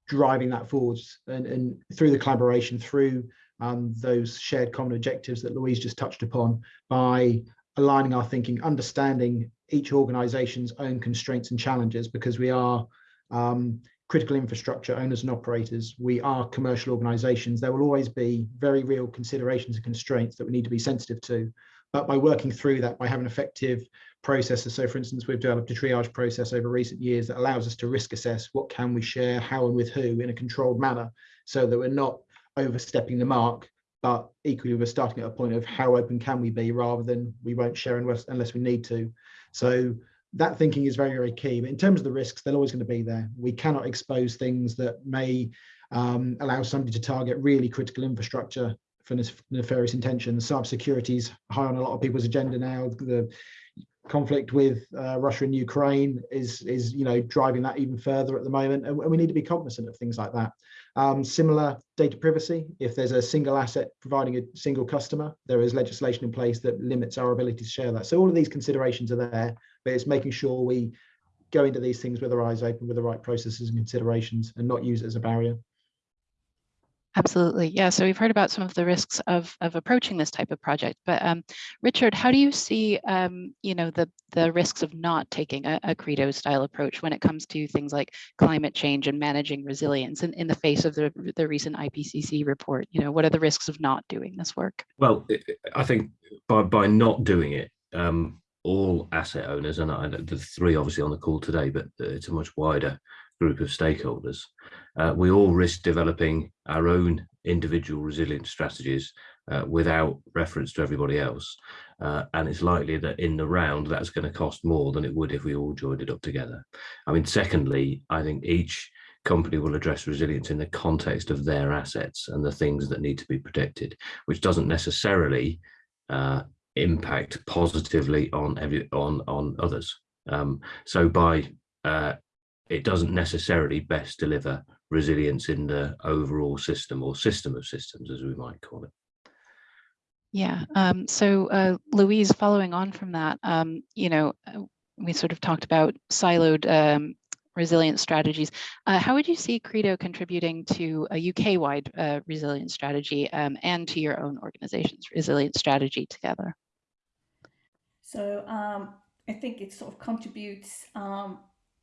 driving that forwards and, and through the collaboration, through um, those shared common objectives that Louise just touched upon by aligning our thinking, understanding each organisation's own constraints and challenges because we are um, critical infrastructure owners and operators. We are commercial organisations. There will always be very real considerations and constraints that we need to be sensitive to. But by working through that, by having effective processes, so for instance, we've developed a triage process over recent years that allows us to risk assess what can we share, how and with who in a controlled manner, so that we're not overstepping the mark, but equally we're starting at a point of how open can we be rather than we won't share unless, unless we need to. So that thinking is very, very key. But in terms of the risks, they're always going to be there. We cannot expose things that may um, allow somebody to target really critical infrastructure for nefarious intentions. Cybersecurity is high on a lot of people's agenda now. The conflict with uh, Russia and Ukraine is, is you know, driving that even further at the moment. And, we need to be cognizant of things like that. Um, similar data privacy, if there's a single asset providing a single customer, there is legislation in place that limits our ability to share that. So all of these considerations are there, but it's making sure we go into these things with our eyes open with the right processes and considerations and not use it as a barrier. Absolutely. Yeah. So we've heard about some of the risks of, of approaching this type of project. But um, Richard, how do you see, um, you know, the, the risks of not taking a, a, credo style approach when it comes to things like climate change and managing resilience in, in the face of the, the recent IPCC report? You know, what are the risks of not doing this work? Well, I think by, by not doing it, um, all asset owners, and I, the three obviously on the call today, but it's a much wider group of stakeholders, uh, we all risk developing our own individual resilience strategies uh, without reference to everybody else. Uh, and it's likely that in the round, that's going to cost more than it would if we all joined it up together. I mean, secondly, I think each company will address resilience in the context of their assets and the things that need to be protected, which doesn't necessarily uh, impact positively on every on on others. Um, so by uh, it doesn't necessarily best deliver resilience in the overall system or system of systems, as we might call it. Yeah, um, so uh, Louise, following on from that, um, you know, uh, we sort of talked about siloed um, resilience strategies. Uh, how would you see Credo contributing to a UK-wide uh, resilience strategy um, and to your own organization's resilience strategy together? So um, I think it sort of contributes um,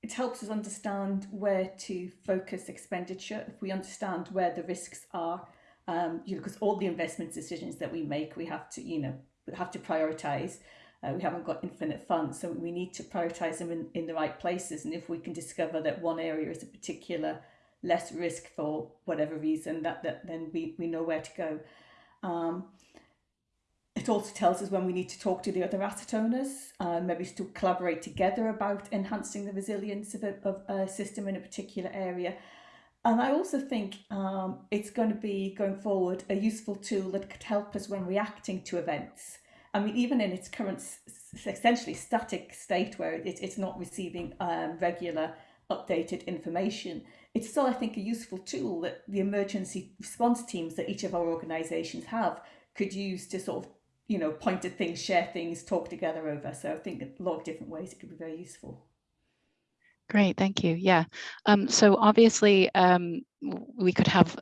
it helps us understand where to focus expenditure. If we understand where the risks are, um, you know, because all the investment decisions that we make, we have to, you know, have to prioritize. Uh, we haven't got infinite funds, so we need to prioritize them in, in the right places. And if we can discover that one area is a particular less risk for whatever reason, that, that then we, we know where to go. Um, it also tells us when we need to talk to the other asset owners, uh, maybe to collaborate together about enhancing the resilience of a, of a system in a particular area. And I also think um, it's going to be, going forward, a useful tool that could help us when reacting to events. I mean, even in its current essentially static state where it, it's not receiving um, regular updated information, it's still, I think, a useful tool that the emergency response teams that each of our organisations have could use to sort of you know, point at things, share things, talk together over. So I think a lot of different ways it could be very useful. Great, thank you. Yeah. Um, so obviously um, we could have,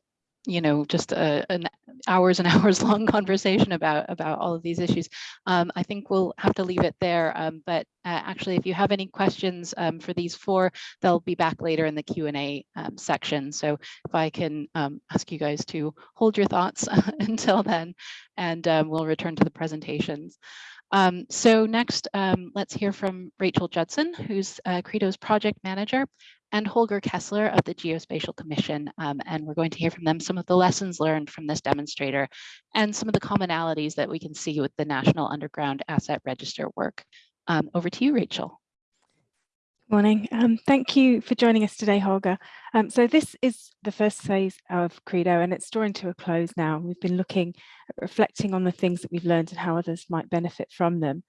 you know, just a, an hours and [LAUGHS] hours long conversation about about all of these issues. Um, I think we'll have to leave it there. Um, but uh, actually, if you have any questions um, for these four, they'll be back later in the Q and A um, section. So if I can um, ask you guys to hold your thoughts [LAUGHS] until then, and um, we'll return to the presentations. Um, so next, um, let's hear from Rachel Judson, who's uh, Credo's project manager, and Holger Kessler of the Geospatial Commission. Um, and we're going to hear from them some of the lessons learned from this demonstrator and some of the commonalities that we can see with the National Underground Asset Register work. Um, over to you, Rachel. Good morning. Um, thank you for joining us today, Holger. Um, so this is the first phase of Credo and it's drawing to a close now. We've been looking at reflecting on the things that we've learned and how others might benefit from them.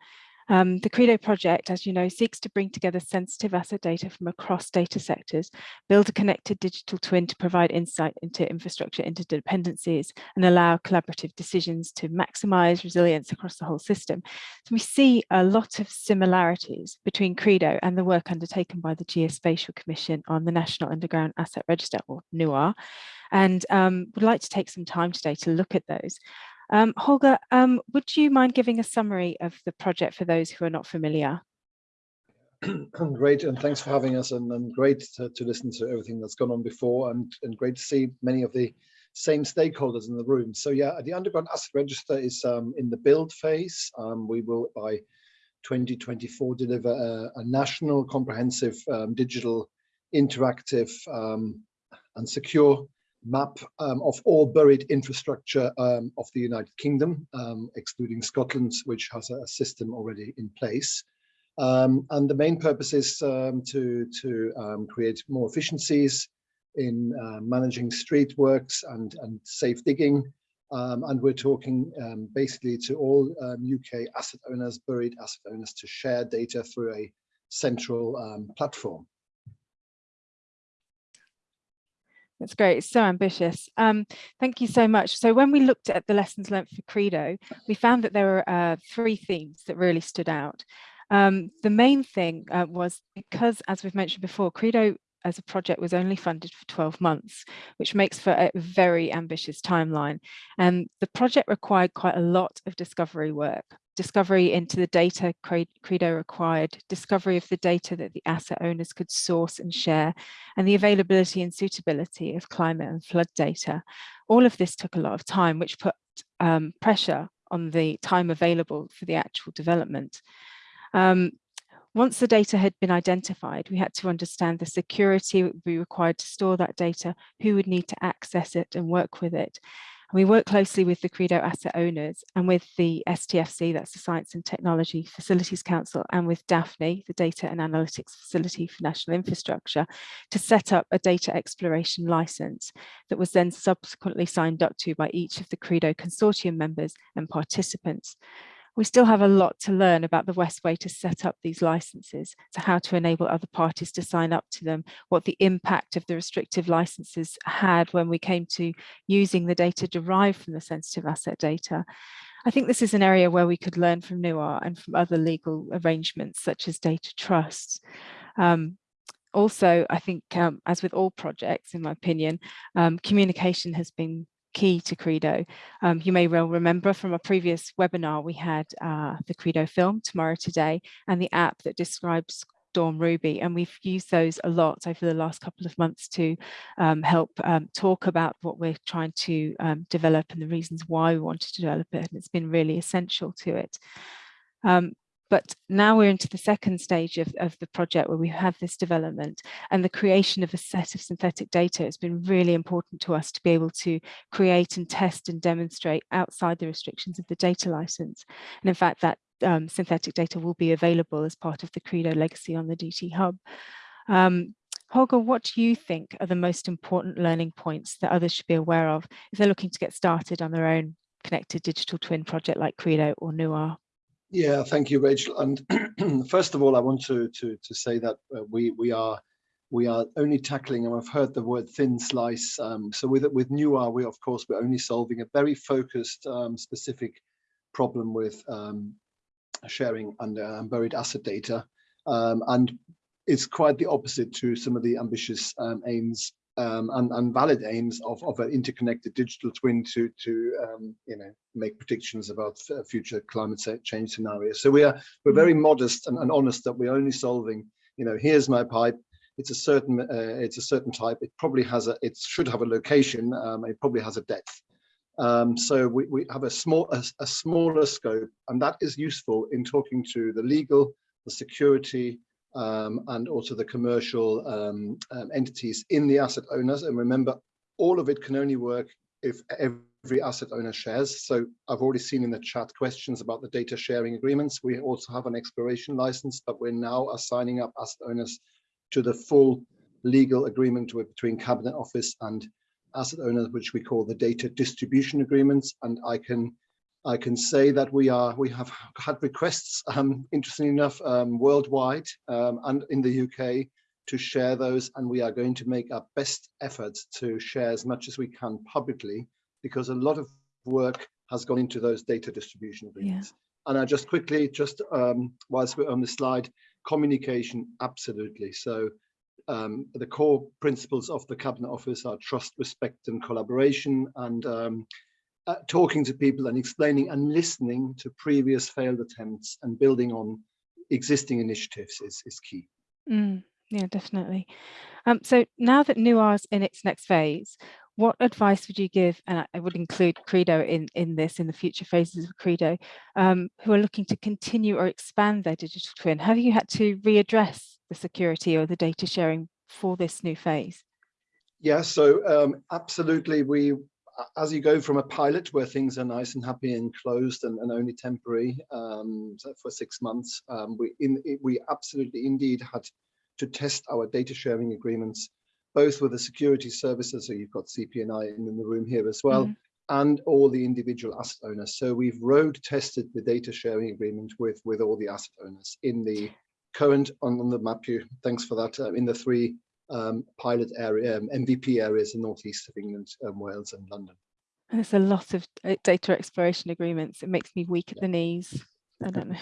Um, the Credo project, as you know, seeks to bring together sensitive asset data from across data sectors, build a connected digital twin to provide insight into infrastructure interdependencies and allow collaborative decisions to maximize resilience across the whole system. So we see a lot of similarities between Credo and the work undertaken by the Geospatial Commission on the National Underground Asset Register, or NUAR, and um, would like to take some time today to look at those. Um, Holger, um, would you mind giving a summary of the project for those who are not familiar? [CLEARS THROAT] great, and thanks for having us, and, and great to, to, listen to everything that's gone on before, and, and great to see many of the same stakeholders in the room. So yeah, the Underground Asset Register is um, in the build phase. Um, we will, by 2024, deliver a, a national comprehensive um, digital interactive um, and secure map um, of all buried infrastructure um, of the United Kingdom, um, excluding Scotland, which has a system already in place. Um, and the main purpose is um, to, to um, create more efficiencies in uh, managing street works and, and safe digging. and we're talking basically to all UK asset owners, buried asset owners, to share data through a central platform. That's great. It's so ambitious. Um, thank you so much. So when we looked at the lessons learned for Credo, we found that there were uh, three themes that really stood out. Um, the main thing uh, was because, as we've mentioned before, Credo as a project was only funded for 12 months, which makes for a very ambitious timeline. And the project required quite a lot of discovery work discovery into the data Credo required, discovery of the data that the asset owners could source and share, and the availability and suitability of climate and flood data. All of this took a lot of time, which put um, pressure on the time available for the actual development. Um, once the data had been identified, we had to understand the security be required to store that data, who would need to access it and work with it, we work closely with the Credo asset owners and with the STFC, that's the Science and Technology Facilities Council, and with DAFNI, the Data and Analytics Facility for National Infrastructure, to set up a data exploration license that was then subsequently signed up to by each of the Credo consortium members and participants we still have a lot to learn about the best way to set up these licenses, so how to enable other parties to sign up to them, what the impact of the restrictive licenses had when we came to using the data derived from the sensitive asset data. I think this is an area where we could learn from NUAR and from other legal arrangements such as data trusts. Um, also, I think, um, as with all projects, in my opinion, um, communication has been key to Credo. Um, you may well remember from a previous webinar, we had uh, the Credo film, Tomorrow Today, and the app that describes Storm Ruby, and we've used those a lot over the last couple of months to um, help um, talk about what we're trying to um, develop and the reasons why we wanted to develop it, and it's been really essential to it. Um, but now we're into the second stage of, of the project where we have this development and the creation of a set of synthetic data has been really important to us to be able to create and test and demonstrate outside the restrictions of the data license. And in fact, that um, synthetic data will be available as part of the Credo legacy on the DT Hub. Um, Holger, what do you think are the most important learning points that others should be aware of if they're looking to get started on their own connected digital twin project like Credo or NUAR? Yeah, thank you, Rachel. And [CLEARS THROAT] first of all, I want to to to say that uh, we we are we are only tackling, and I've heard the word thin slice. Um, so with with NUAR, we of course we're only solving a very focused, um, specific problem with um, sharing and uh, buried asset data, um, and it's quite the opposite to some of the ambitious um, aims um, and, and valid aims of, of an interconnected digital twin to, to um, you know, make predictions about future climate change scenarios. So we are, we're very modest and, and honest that we're only solving, you know, here's my pipe, it's a certain uh, it's a certain type. It probably has a it should have a location um, it probably has a depth. Um, so we, we have a small a, a, smaller scope and that is useful in talking to the legal the security and also the commercial um, um, entities in the asset owners. And remember all of it can only work if every asset owner shares. So I've already seen in the chat questions about the data sharing agreements. We also have an exploration license but we're now assigning up asset owners to the full legal agreement between Cabinet Office and asset owners, which we call the data distribution agreements. And I can I can say that we are we have had requests, um, interestingly enough, um, worldwide um, and in the UK to share those, and we are going to make our best efforts to share as much as we can publicly, because a lot of work has gone into those data distribution agreements. Yeah. And I just quickly, just um, whilst we're on the slide, communication, absolutely. So um, the core principles of the Cabinet Office are trust, respect and collaboration and um, uh, talking to people and explaining and listening to previous failed attempts and building on existing initiatives is, is key. Mm, yeah, definitely. Um, so now that NUAR is in its next phase, what advice would you give, and I would include Credo in, in this, in the future phases of Credo, um, who are looking to continue or expand their digital twin? Have you had to readdress the security or the data sharing for this new phase? Yeah, so um, absolutely. We, as you go from a pilot where things are nice and happy and closed and, and only temporary um, for six months, um, we, in, we absolutely indeed had to test our data sharing agreements both with the security services, so you've got CPNI in the room here as well, mm. and all the individual asset owners. So we've road tested the data sharing agreement with, with all the asset owners in the current, on, on the map you, thanks for that, uh, in the three um, pilot area, um, MVP areas in northeast of England, um, Wales and London. And there's a lot of uh, data exploration agreements. It makes me weak at the knees. I don't know.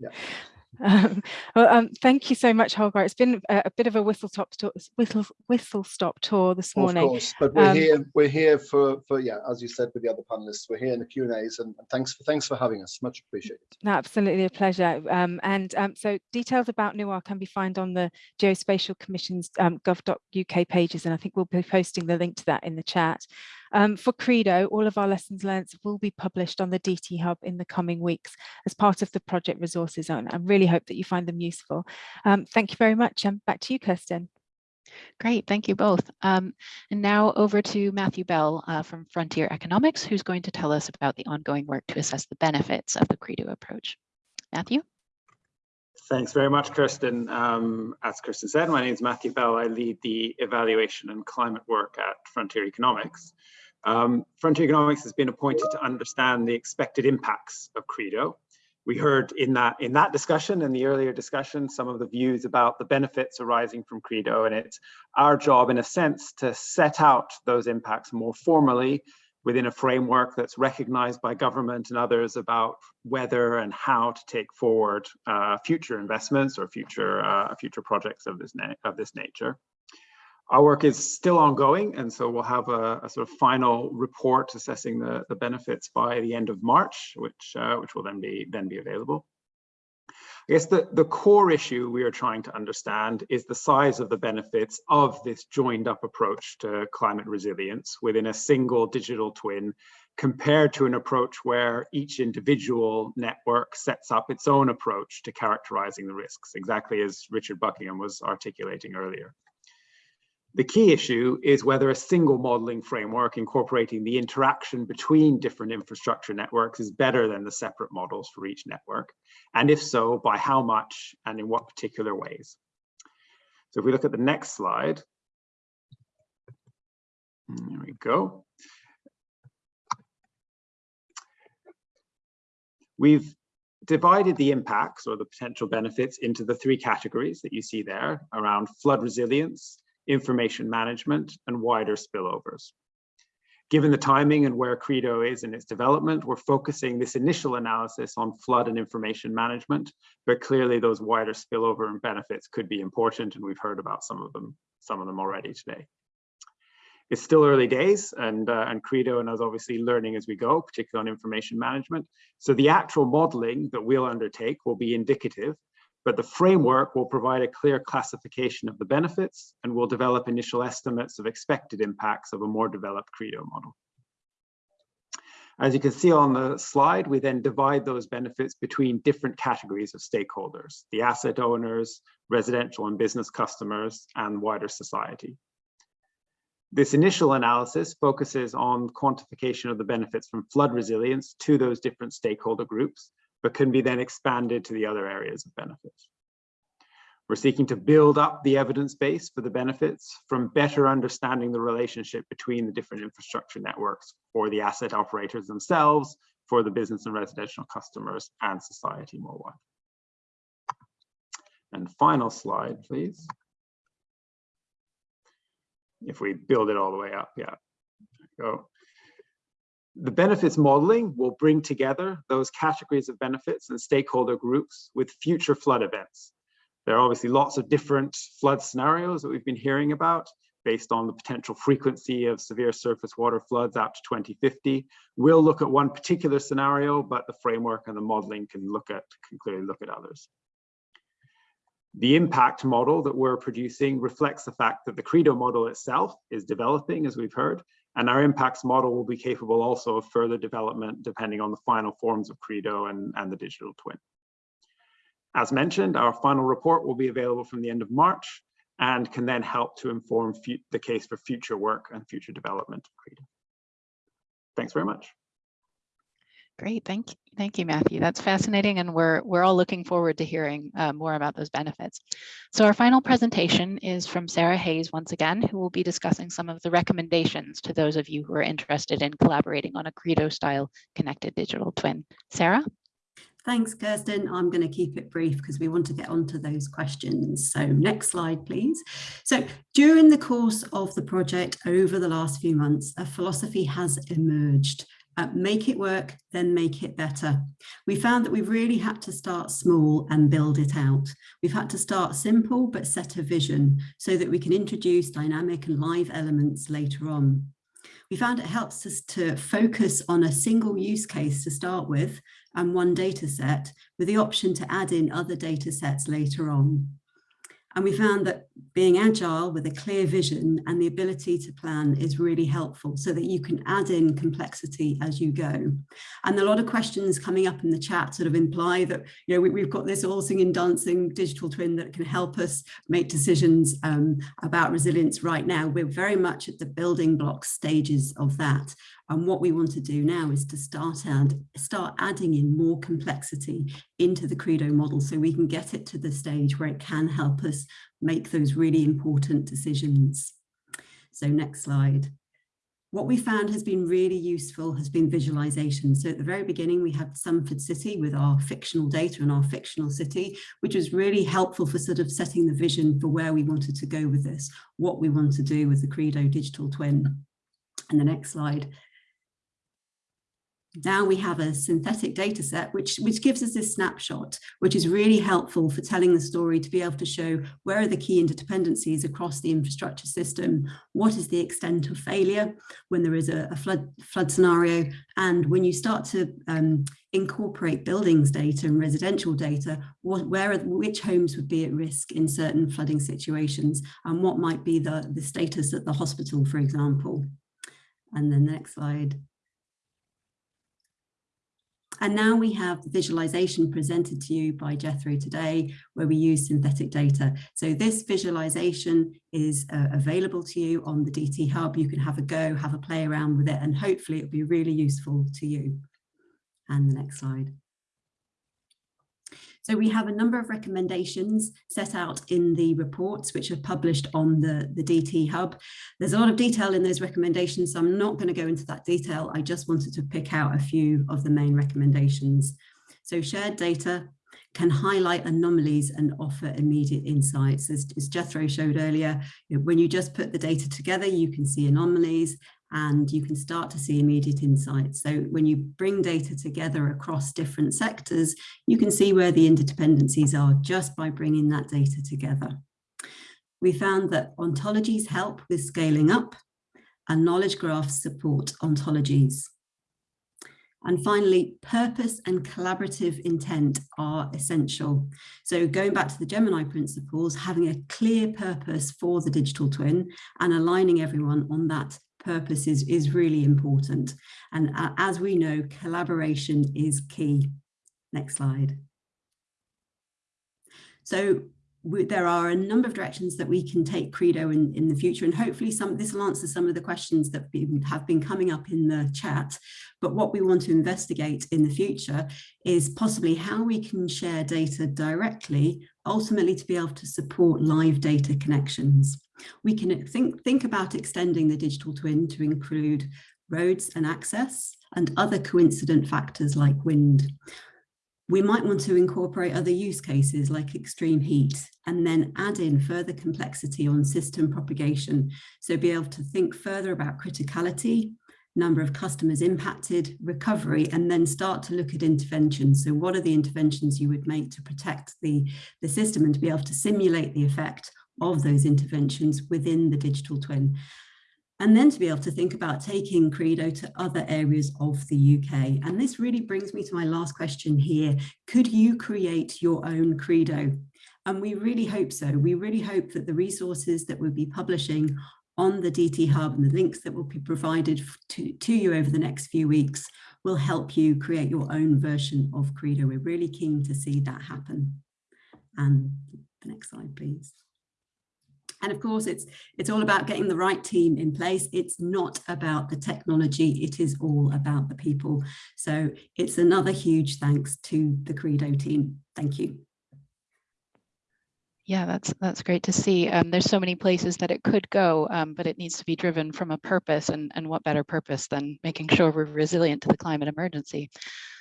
Yeah. [LAUGHS] Um, well, um, thank you so much, Holger. It's been a, a bit of a whistle stop tour, whistle whistle stop tour this morning. Of course, but we're um, here. We're here for for yeah, as you said with the other panelists. We're here in the Q and A's, and thanks for thanks for having us. Much appreciated. Absolutely a pleasure. Um, and um, so details about NUAR can be found on the Geospatial Commission's um, gov.uk pages, and I think we'll be posting the link to that in the chat. Um, for Credo, all of our lessons learned will be published on the DT Hub in the coming weeks as part of the project resources zone. I really hope that you find them useful. Um, thank you very much. And back to you, Kirsten. Great, thank you both. Um, and now over to Matthew Bell uh, from Frontier Economics, who's going to tell us about the ongoing work to assess the benefits of the Credo approach. Matthew? Thanks very much, Kirsten. Um, as Kirsten said, my name is Matthew Bell. I lead the evaluation and climate work at Frontier Economics. Um, Frontier Economics has been appointed to understand the expected impacts of Credo. We heard in that in that discussion, in the earlier discussion, some of the views about the benefits arising from Credo, and it's our job, in a sense, to set out those impacts more formally within a framework that's recognized by government and others about whether and how to take forward uh, future investments or future uh, future projects of this of this nature. Our work is still ongoing, and so we'll have a, a sort of final report assessing the, the benefits by the end of March, which uh, which will then be then be available. I guess the, the core issue we are trying to understand is the size of the benefits of this joined up approach to climate resilience within a single digital twin compared to an approach where each individual network sets up its own approach to characterizing the risks, exactly as Richard Buckingham was articulating earlier. The key issue is whether a single modeling framework incorporating the interaction between different infrastructure networks is better than the separate models for each network. And if so, by how much and in what particular ways. So if we look at the next slide, hmm, there we go. We've divided the impacts or the potential benefits into the three categories that you see there around flood resilience, information management, and wider spillovers. Given the timing and where Credo is in its development, we're focusing this initial analysis on flood and information management, but clearly those wider spillover and benefits could be important, and we've heard about some of them, some of them already today. It's still early days and, uh, and Credo and us obviously learning as we go, particularly on information management. So the actual modeling that we'll undertake will be indicative, but the framework will provide a clear classification of the benefits and will develop initial estimates of expected impacts of a more developed Credo model. As you can see on the slide, we then divide those benefits between different categories of stakeholders, the asset owners, residential and business customers, and wider society. This initial analysis focuses on quantification of the benefits from flood resilience to those different stakeholder groups, but can be then expanded to the other areas of benefits. We're seeking to build up the evidence base for the benefits from better understanding the relationship between the different infrastructure networks for the asset operators themselves, for the business and residential customers and society more widely. And final slide, please. If we build it all the way up, yeah, go. The benefits modeling will bring together those categories of benefits and stakeholder groups with future flood events there are obviously lots of different flood scenarios that we've been hearing about based on the potential frequency of severe surface water floods out to 2050. We'll look at one particular scenario, but the framework and the modeling can look at can clearly look at others. The impact model that we're producing reflects the fact that the Credo model itself is developing, as we've heard, and our impacts model will be capable also of further development depending on the final forms of Credo and, and the digital twin. As mentioned, our final report will be available from the end of March and can then help to inform the case for future work and future development of Credo. Thanks very much. Great, thank you, thank you, Matthew. That's fascinating, and we're we're all looking forward to hearing uh, more about those benefits. So our final presentation is from Sarah Hayes once again, who will be discussing some of the recommendations to those of you who are interested in collaborating on a Credo-style connected digital twin. Sarah? Thanks, Kirsten. I'm going to keep it brief because we want to get onto those questions. So next slide, please. So during the course of the project over the last few months, a philosophy has emerged. Uh, make it work, then make it better. We found that we really had to start small and build it out. We've had to start simple, but set a vision so that we can introduce dynamic and live elements later on. We found it helps us to focus on a single use case to start with and one data set with the option to add in other data sets later on. And we found that being agile with a clear vision and the ability to plan is really helpful so that you can add in complexity as you go. And a lot of questions coming up in the chat sort of imply that, you know, we, have got this all singing, dancing digital twin that can help us make decisions um, about resilience right now. We're very much at the building block stages of that. And what we want to do now is to start and start adding in more complexity into the Credo model so we can get it to the stage where it can help us make those really important decisions. So next slide. What we found has been really useful has been visualization. So at the very beginning, we had Sumford City with our fictional data and our fictional city, which was really helpful for sort of setting the vision for where we wanted to go with this, what we want to do with the Credo digital twin. And the next slide now we have a synthetic data set, which, which gives us this snapshot, which is really helpful for telling the story to be able to show where are the key interdependencies across the infrastructure system, what is the extent of failure when there is a, a flood, flood scenario, and when you start to um, incorporate buildings data and residential data, what, where which homes would be at risk in certain flooding situations, and what might be the, the status at the hospital, for example. And then the next slide. And now we have the visualization presented to you by Jethro today, where we use synthetic data. So this visualization is uh, available to you on the DT Hub. You can have a go, have a play around with it, and hopefully it'll be really useful to you. And the next slide. So we have a number of recommendations set out in the reports which are published on the, the DT Hub. There's a lot of detail in those recommendations, so I'm not going to go into that detail. I just wanted to pick out a few of the main recommendations. So shared data can highlight anomalies and offer immediate insights. As, as Jethro showed earlier, when you just put the data together, you can see anomalies and you can start to see immediate insights. So when you bring data together across different sectors, you can see where the interdependencies are just by bringing that data together. We found that ontologies help with scaling up and knowledge graphs support ontologies. And finally, purpose and collaborative intent are essential. So going back to the Gemini principles, having a clear purpose for the digital twin and aligning everyone on that purpose is, is really important. And uh, as we know, collaboration is key. Next slide. So we, there are a number of directions that we can take Credo in, in the future, and hopefully some this will answer some of the questions that have been coming up in the chat. But what we want to investigate in the future is possibly how we can share data directly, ultimately to be able to support live data connections. We can think, think about extending the digital twin to include roads and access and other coincident factors like wind. We might want to incorporate other use cases like extreme heat and then add in further complexity on system propagation. So be able to think further about criticality, number of customers impacted, recovery, and then start to look at interventions. So what are the interventions you would make to protect the, the system and to be able to simulate the effect of those interventions within the digital twin and then to be able to think about taking Credo to other areas of the UK. And this really brings me to my last question here. Could you create your own Credo? And we really hope so. We really hope that the resources that we'll be publishing on the DT Hub and the links that will be provided to, to you over the next few weeks will help you create your own version of Credo. We're really keen to see that happen. And the next slide, please. And of course, it's, it's all about getting the right team in place. It's not about the technology, it is all about the people. So it's another huge thanks to the Credo team. Thank you. Yeah, that's that's great to see. Um, there's so many places that it could go, um, but it needs to be driven from a purpose and, and what better purpose than making sure we're resilient to the climate emergency.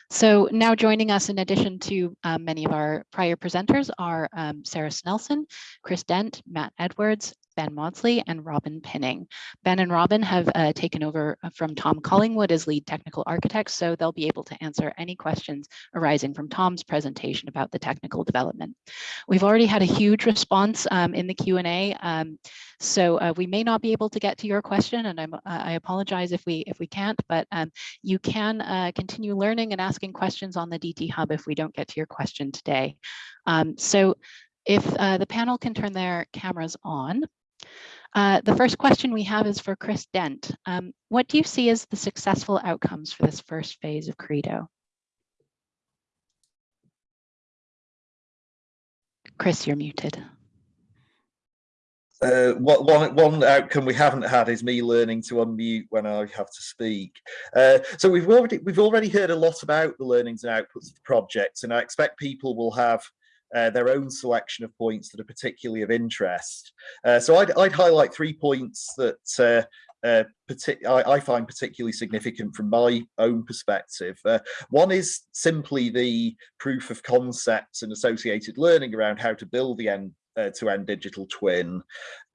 So now joining us in addition to um, many of our prior presenters are um, Sarah Snelson, Chris Dent, Matt Edwards, Ben Maudsley and Robin Pinning. Ben and Robin have uh, taken over uh, from Tom Collingwood as lead technical architects, so they'll be able to answer any questions arising from Tom's presentation about the technical development. We've already had a huge response um, in the Q&A, um, so uh, we may not be able to get to your question, and I'm, uh, I apologize if we if we can't, but um, you can uh, continue learning and asking questions on the DT Hub if we don't get to your question today. Um, so if uh, the panel can turn their cameras on, uh, the first question we have is for Chris Dent. Um, what do you see as the successful outcomes for this first phase of Credo? Chris, you're muted. Uh, one, one outcome we haven't had is me learning to unmute when I have to speak. Uh, so we've already we've already heard a lot about the learnings and outputs of the project, and I expect people will have uh, their own selection of points that are particularly of interest. Uh, so I'd, I'd, highlight three points that uh, uh I, I, find particularly significant from my own perspective. Uh, one is simply the proof of concepts and associated learning around how to build the end uh, to end digital twin.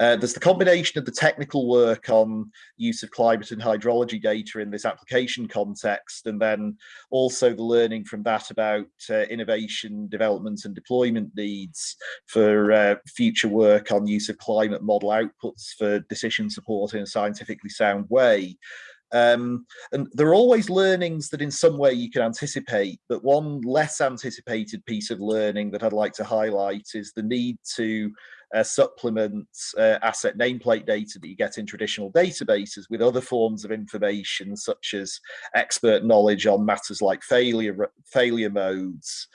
Uh, there's the combination of the technical work on use of climate and hydrology data in this application context, and then also the learning from that about uh, innovation, development and deployment needs for uh, future work on use of climate model outputs for decision support in a scientifically sound way. Um, and there are always learnings that in some way you can anticipate, but one less anticipated piece of learning that I'd like to highlight is the need to uh, supplement uh, asset nameplate data that you get in traditional databases with other forms of information such as expert knowledge on matters like failure failure modes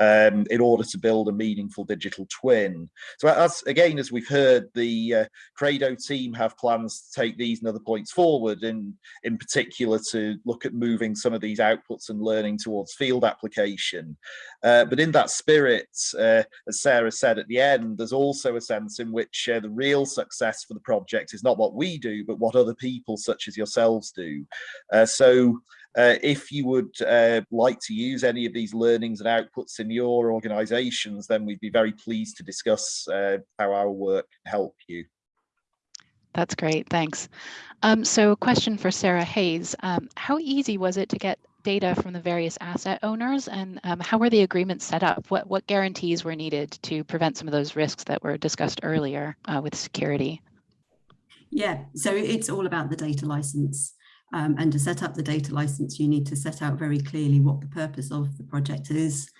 um, in order to build a meaningful digital twin. So as again, as we've heard, the uh, Credo team have plans to take these and other points forward, and in particular to look at moving some of these outputs and learning towards field application. Uh, but in that spirit, uh, as Sarah said at the end, there's also a sense in which uh, the real success for the project is not what we do, but what other people such as yourselves do. Uh, so uh, if you would uh, like to use any of these learnings and outputs in your organizations, then we'd be very pleased to discuss uh, how our work can help you. That's great, thanks. Um, so question for Sarah Hayes. Um, how easy was it to get data from the various asset owners and um, how were the agreements set up? What, what guarantees were needed to prevent some of those risks that were discussed earlier uh, with security? Yeah, so it's all about the data license. Um, and to set up the data license, you need to set out very clearly what the purpose of the project is.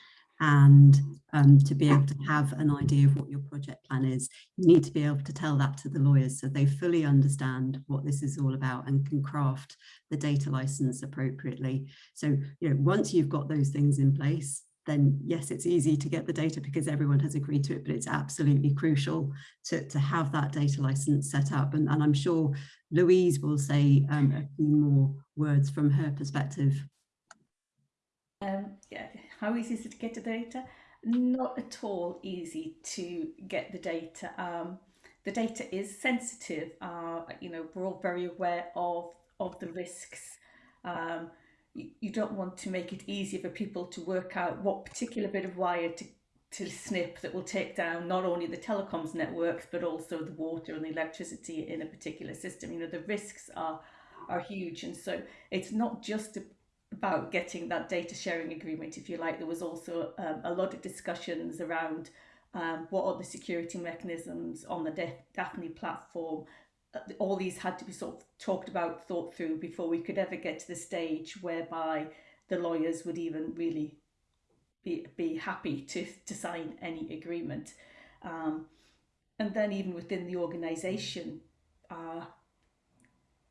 And um, to be able to have an idea of what your project plan is, you need to be able to tell that to the lawyers so they fully understand what this is all about and can craft the data license appropriately. So, you know, once you've got those things in place, then yes, it's easy to get the data because everyone has agreed to it, but it's absolutely crucial to, to have that data license set up. And, and I'm sure Louise will say um, a few more words from her perspective. Um, yeah, how easy is it to get the data? Not at all easy to get the data. Um, the data is sensitive. Uh, you know, we're all very aware of, of the risks. Um, you, don't want to make it easier for people to work out what particular bit of wire to, to snip that will take down not only the telecoms networks, but also the water and the electricity in a particular system. You know, the risks are, are huge. And so it's not just about getting that data sharing agreement, if you like. There was also um, a lot of discussions around um, what are the security mechanisms on the DAFNI platform all these had to be sort of talked about, thought through before we could ever get to the stage whereby the lawyers would even really be, be happy to, to sign any agreement. Um, and then even within the organisation, uh,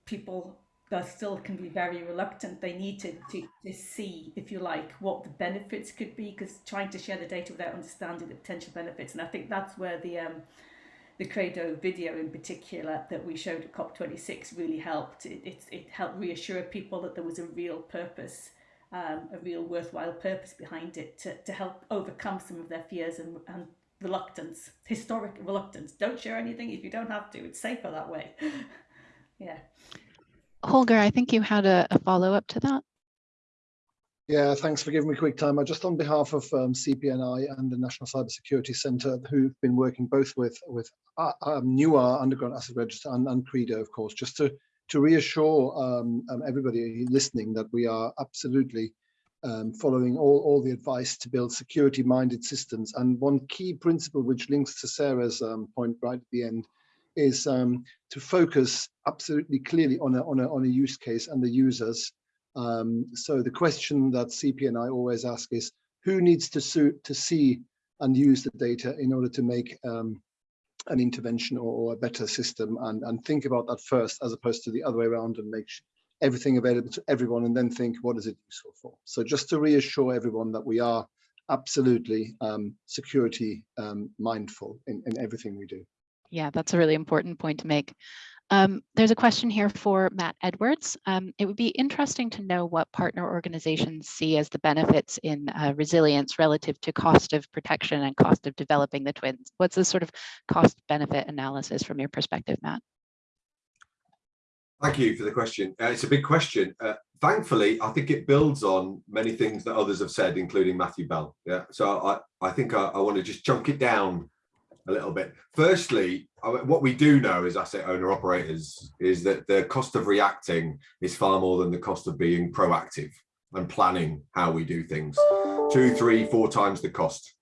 people that still can be very reluctant. They need to, to, to see, if you like, what the benefits could be, because trying to share the data without understanding the potential benefits. And I think that's where the um, the Credo video in particular that we showed at COP26 really helped. It, it, it helped reassure people that there was a real purpose, um, a real worthwhile purpose behind it to, to help overcome some of their fears and, and reluctance, historic reluctance. Don't share anything if you don't have to. It's safer that way. [LAUGHS] yeah. Holger, I think you had a, a follow up to that. Yeah, thanks for giving me quick time. I just on behalf of um, CPNI and the National Cybersecurity Centre, who've been working both with with uh, um, NUAR Underground Asset Register and, and Credo, of course, just to to reassure um, um, everybody listening that we are absolutely um, following all, all the advice to build security-minded systems. And one key principle which links to Sarah's um, point right at the end is to focus absolutely clearly on a, on, a, on a use case and the users um, so the question that CPNI always ask is, who needs to, to see and use the data in order to make um, an intervention or, or, a better system and, and think about that first as opposed to the other way around and make everything available to everyone and then think what is it useful for. So just to reassure everyone that we are absolutely um, security um, mindful in, in everything we do. Yeah, that's a really important point to make. Um, there's a question here for Matt Edwards. Um, it would be interesting to know what partner organizations see as the benefits in uh, resilience relative to cost of protection and cost of developing the twins. What's the sort of cost benefit analysis from your perspective, Matt? Thank you for the question. Uh, it's a big question. Uh, thankfully, I think it builds on many things that others have said, including Matthew Bell. Yeah, so I, I think I, I want to just chunk it down a little bit. Firstly, what we do know as asset owner operators is that the cost of reacting is far more than the cost of being proactive and planning how we do things. Two, three, four times the cost.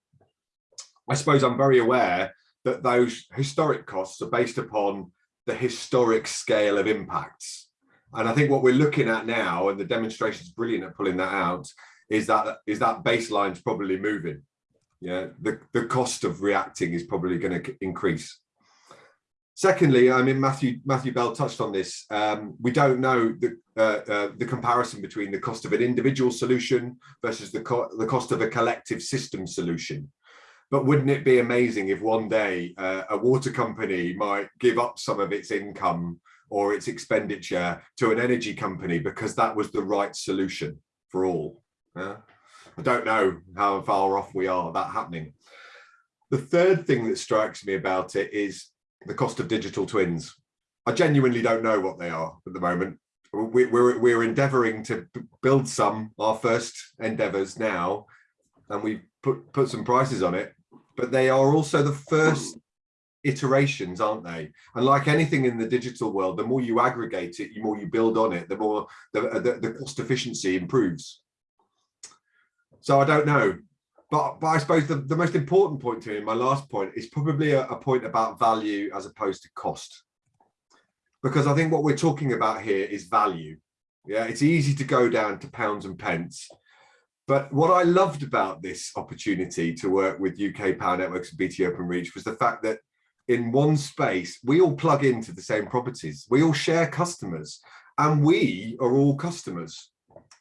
I suppose I'm very aware that those historic costs are based upon the historic scale of impacts. And I think what we're looking at now, and the demonstration is brilliant at pulling that out, is that is that baseline's probably moving yeah the the cost of reacting is probably going to increase secondly i mean matthew matthew bell touched on this um, we don't know the uh, uh, the comparison between the cost of an individual solution versus the co the cost of a collective system solution but wouldn't it be amazing if one day uh, a water company might give up some of its income or its expenditure to an energy company because that was the right solution for all yeah? I don't know how far off we are that happening. The third thing that strikes me about it is the cost of digital twins. I genuinely don't know what they are at the moment. We're, we're, we're endeavoring to build some, our first endeavors now, and we put, put some prices on it, but they are also the first iterations, aren't they? And like anything in the digital world, the more you aggregate it, the more you build on it, the more the, the, the cost efficiency improves. So I don't know. But, but I suppose the, the most important point to me, my last point, is probably a, a point about value as opposed to cost. because I think what we're talking about here is value. Yeah, it's easy to go down to pounds and pence. But what I loved about this opportunity to work with UK Power Networks and BT Openreach was the fact that in one space, we all plug into the same properties. We all share customers and we are all customers.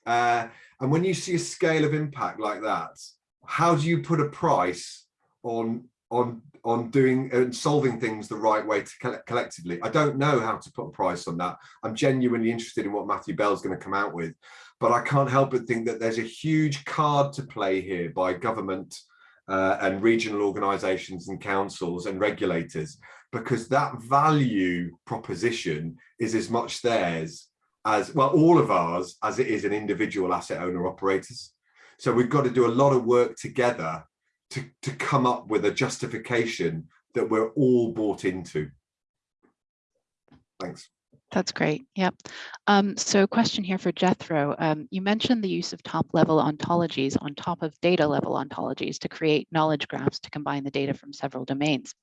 Uh, and when you see a scale of impact like that, how do you put a price on on on doing and solving things the right way to collectively? I don't know how to put a price on that. I'm genuinely interested in what matthew bell's going to come out with but i can't help but think that there's a huge card to play here by government uh, and regional organizations and councils and regulators because that value proposition is as much theirs as well all of ours as it is an individual asset owner operators so we've got to do a lot of work together to, to come up with a justification that we're all bought into. Thanks. That's great. Yep. Um, so question here for Jethro. Um, you mentioned the use of top level ontologies on top of data level ontologies to create knowledge graphs to combine the data from several domains.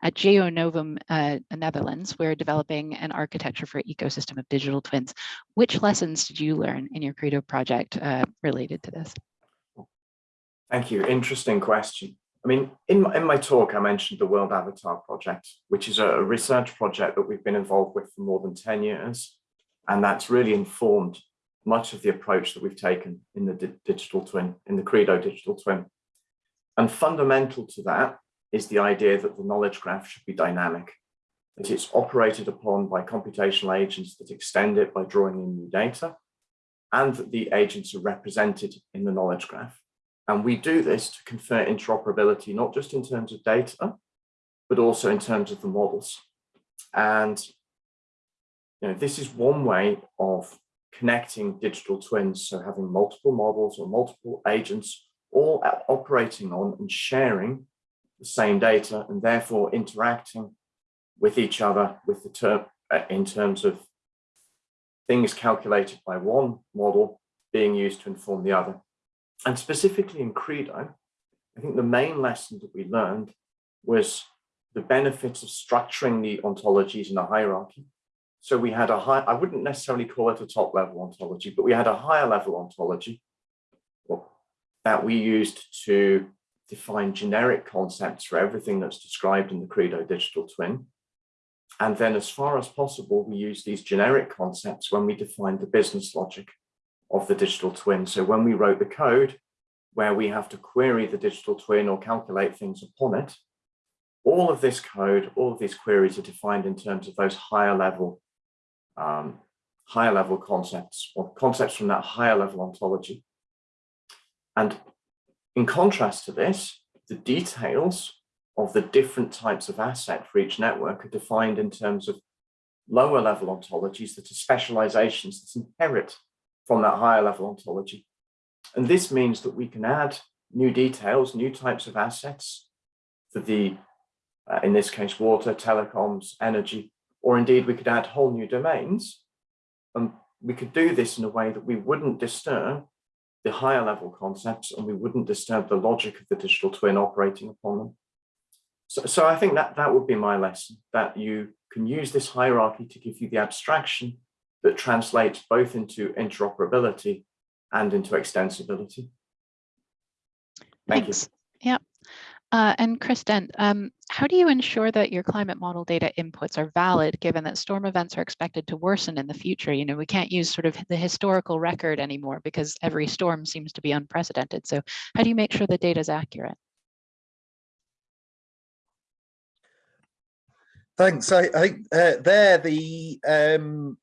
At Geonovum uh, Netherlands, we're developing an architecture for ecosystem of digital twins. Which lessons did you learn in your Credo project uh, related to this? Thank you. Interesting question. I mean, in my, in my talk, I mentioned the World Avatar Project, which is a research project that we've been involved with for more than 10 years. And that's really informed much of the approach that we've taken in the di digital twin, in the Credo digital twin. And fundamental to that is the idea that the knowledge graph should be dynamic, that it's operated upon by computational agents that extend it by drawing in new data, and that the agents are represented in the knowledge graph. And we do this to confer interoperability, not just in terms of data, but also in terms of the models. And you know, this is one way of connecting digital twins. So having multiple models or multiple agents all operating on and sharing the same data and therefore interacting with each other with the term uh, in terms of things calculated by one model being used to inform the other. And specifically in Credo, I think the main lesson that we learned was the benefits of structuring the ontologies in a hierarchy. So we had a high, I wouldn't necessarily call it a top level ontology, but we had a higher level ontology that we used to define generic concepts for everything that's described in the Credo digital twin. And then as far as possible, we use these generic concepts when we define the business logic of the digital twin. So when we wrote the code where we have to query the digital twin or calculate things upon it, all of this code, all of these queries are defined in terms of those higher level, um, higher level concepts or concepts from that higher level ontology. And in contrast to this, the details of the different types of asset for each network are defined in terms of lower level ontologies that are specializations that inherit from that higher level ontology. And this means that we can add new details, new types of assets for the, uh, in this case, water, telecoms, energy, or indeed we could add whole new domains. And we could do this in a way that we wouldn't disturb the higher level concepts and we wouldn't disturb the logic of the digital twin operating upon them. So, so I think that that would be my lesson, that you can use this hierarchy to give you the abstraction that translates both into interoperability and into extensibility. Thank Thanks. you. Yeah. Uh, and Kristen, um, how do you ensure that your climate model data inputs are valid, given that storm events are expected to worsen in the future? You know, we can't use sort of the historical record anymore because every storm seems to be unprecedented. So how do you make sure the data is accurate? Thanks. I, I think uh, there the um,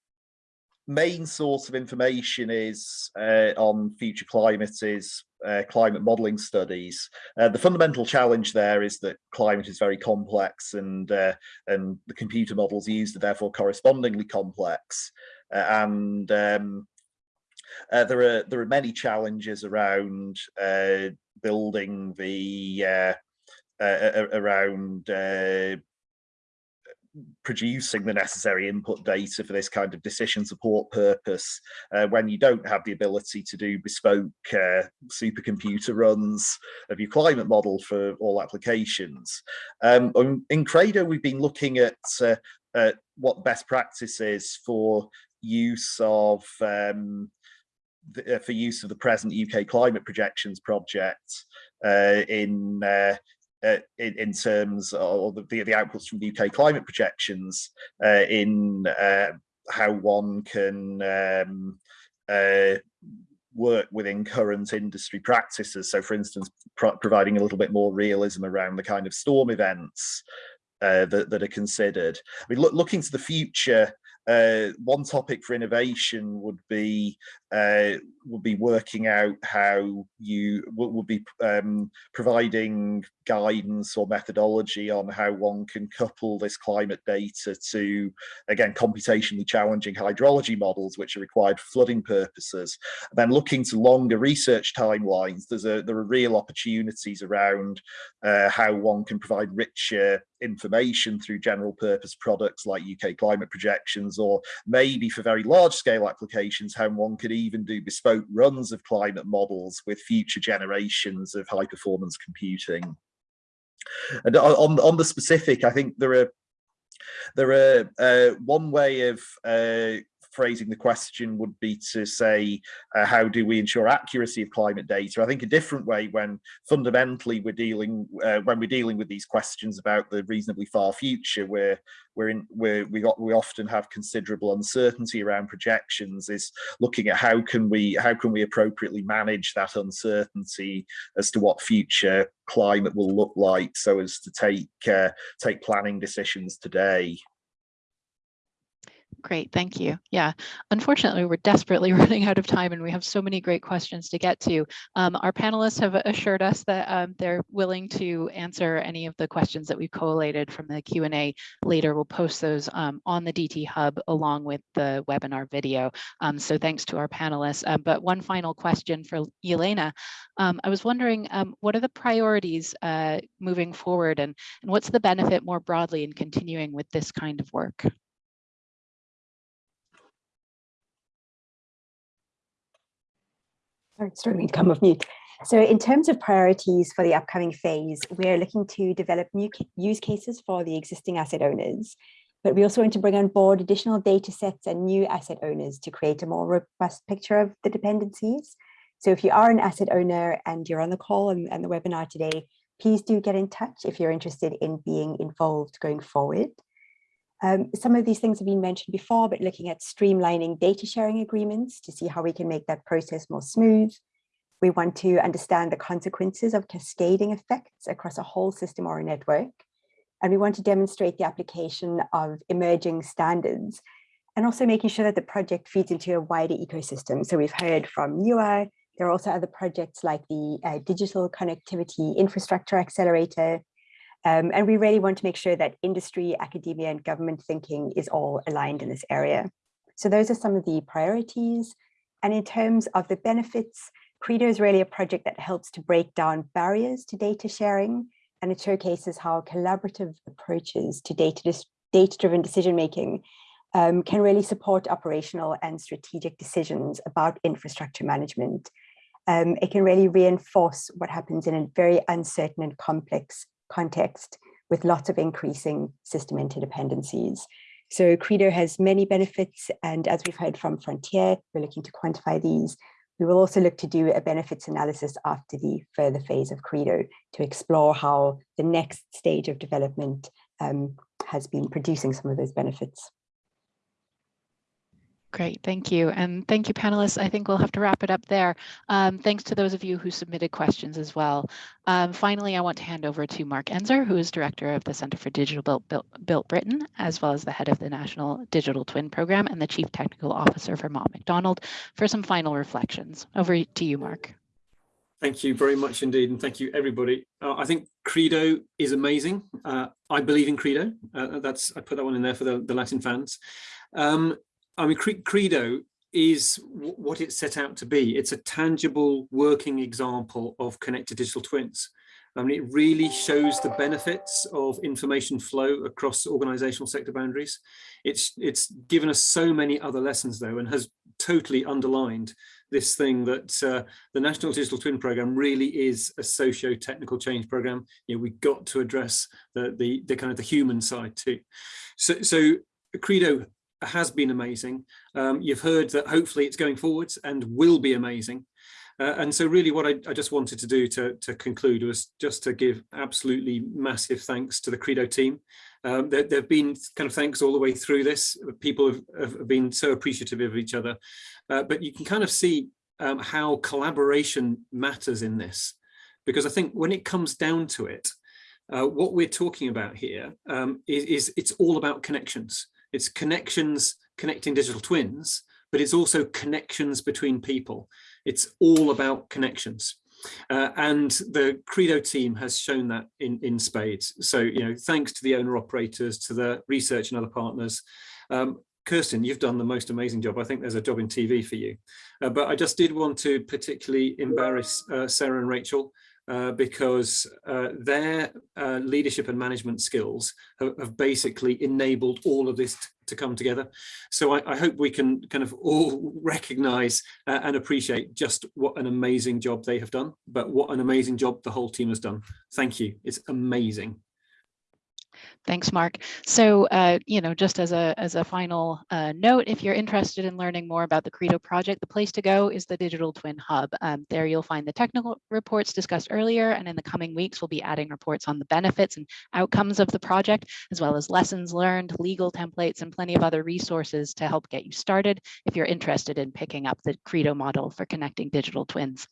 main source of information is uh, on future climate is uh, climate modeling studies. Uh, the fundamental challenge there is that climate is very complex and uh, and the computer models used are therefore correspondingly complex. Uh, and um, uh, there are there are many challenges around building the around producing the necessary input data for this kind of decision support purpose uh, when you don't have the ability to do bespoke uh, supercomputer runs of your climate model for all applications. Um, in Credo, we've been looking at uh, at what best practice is for use of um, the, uh, for use of the present UK climate projections project uh, in, uh, uh, in in terms of the, the outputs from UK climate projections uh, in uh, how one can um, work within current industry practices. So for instance, pro providing a little bit more realism around the kind of storm events uh, that, that, are considered. I mean, look, looking to the future, uh, one topic for innovation would be would be working out how you will be um, providing guidance or methodology on how one can couple this climate data to again computationally challenging hydrology models which are required for flooding purposes. And then looking to longer research timelines there's a there are real opportunities around uh, how one can provide richer information through general purpose products like UK climate projections or maybe for very large scale applications how one could even do bespoke runs of climate models with future generations of high performance computing. And on, on the specific, I think there are there are uh, one way of uh, phrasing the question would be to say, uh, how do we ensure accuracy of climate data? I think a different way when fundamentally we're dealing, uh, when we're dealing with these questions about the reasonably far future, where we're in, where we got, we often have considerable uncertainty around projections, is looking at how can we, how can we appropriately manage that uncertainty as to what future climate will look like, so as to take uh, take planning decisions today. Great, thank you. Yeah, unfortunately, we're desperately [LAUGHS] running out of time and we have so many great questions to get to. Um, our panelists have assured us that um, they're willing to answer any of the questions that we've collated from the Q&A later. We'll post those um, on the DT Hub along with the webinar video. Um, so thanks to our panelists. Um, but one final question for Elena. Um, I was wondering, what are the priorities uh, moving forward and, and what's the benefit more broadly in continuing with this kind of work? Sorry, struggling to come off mute. So in terms of priorities for the upcoming phase, we're looking to develop new use cases for the existing asset owners, but we also want to bring on board additional data sets and new asset owners to create a more robust picture of the dependencies. So if you are an asset owner and you're on the call and, and the webinar today, please do get in touch if you're interested in being involved going forward. Um, some of these things have been mentioned before, but looking at streamlining data sharing agreements to see how we can make that process more smooth. We want to understand the consequences of cascading effects across a whole system or a network. And we want to demonstrate the application of emerging standards and also making sure that the project feeds into a wider ecosystem. So we've heard from NUAR, there are also other projects like the uh, Digital Connectivity Infrastructure Accelerator, um, and we really want to make sure that industry, academia and government thinking is all aligned in this area. So those are some of the priorities. And in terms of the benefits, Credo is really a project that helps to break down barriers to data sharing and it showcases how collaborative approaches to data-driven data decision making um, can really support operational and strategic decisions about infrastructure management. Um, it can really reinforce what happens in a very uncertain and complex context with lots of increasing system interdependencies. So Credo has many benefits, and as we've heard from Frontier, we're looking to quantify these. We will also look to do a benefits analysis after the further phase of Credo to explore how the next stage of development um, has been producing some of those benefits. Great, thank you. And thank you, panelists. I think we'll have to wrap it up there. Um, thanks to those of you who submitted questions as well. Um, finally, I want to hand over to Mark Enzer, who is Director of the Center for Digital Built, Built, Built Britain, as well as the head of the National Digital Twin Program and the Chief Technical Officer for Mott MacDonald for some final reflections. Over to you, Mark. Thank you very much indeed, and thank you everybody. Uh, I think Credo is amazing. Uh, I believe in Credo. Uh, that's I put that one in there for the, the Latin fans. Um, I mean, Credo is what it's set out to be. It's a tangible working example of connected digital twins. I mean, it really shows the benefits of information flow across organizational sector boundaries. It's, it's given us so many other lessons though, and has totally underlined this thing that uh, the National Digital Twin Programme really is a socio-technical change programme. You know, we got to address the, the, the kind of the human side too. So, so Credo has been amazing. Um, you've heard that hopefully it's going forwards and will be amazing. Uh, and so really what I, I, just wanted to do to, to conclude was just to give absolutely massive thanks to the Credo team. Um, there, have been kind of thanks all the way through this. People have, have been so appreciative of each other, uh, but you can kind of see um, how collaboration matters in this. Because I think when it comes down to it, uh, what we're talking about here um, is, is it's all about connections. It's connections connecting digital twins, but it's also connections between people. It's all about connections. Uh, and the Credo team has shown that in, in spades. So, you know, thanks to the owner operators, to the research and other partners. Um, Kirsten, you've done the most amazing job. I think there's a job in TV for you. Uh, but I just did want to particularly embarrass uh, Sarah and Rachel uh, because uh, their uh, leadership and management skills have, have, basically enabled all of this to come together. So I, I, hope we can kind of all [LAUGHS] recognize uh, and appreciate just what an amazing job they have done, but what an amazing job the whole team has done. Thank you. It's amazing. Thanks, Mark. So, uh, you know, just as a, as a final uh, note, if you're interested in learning more about the Credo project, the place to go is the Digital Twin Hub. Um, there you'll find the technical reports discussed earlier, and in the coming weeks, we'll be adding reports on the benefits and outcomes of the project, as well as lessons learned, legal templates, and plenty of other resources to help get you started if you're interested in picking up the Credo model for connecting digital twins.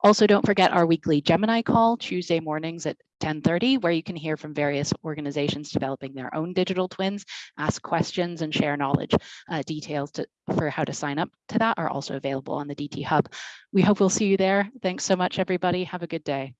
Also, don't forget our weekly Gemini call Tuesday mornings at 1030, where you can hear from various organizations developing their own digital twins, ask questions and share knowledge. Uh, details to, for how to sign up to that are also available on the DT Hub. We hope we'll see you there. Thanks so much, everybody. Have a good day.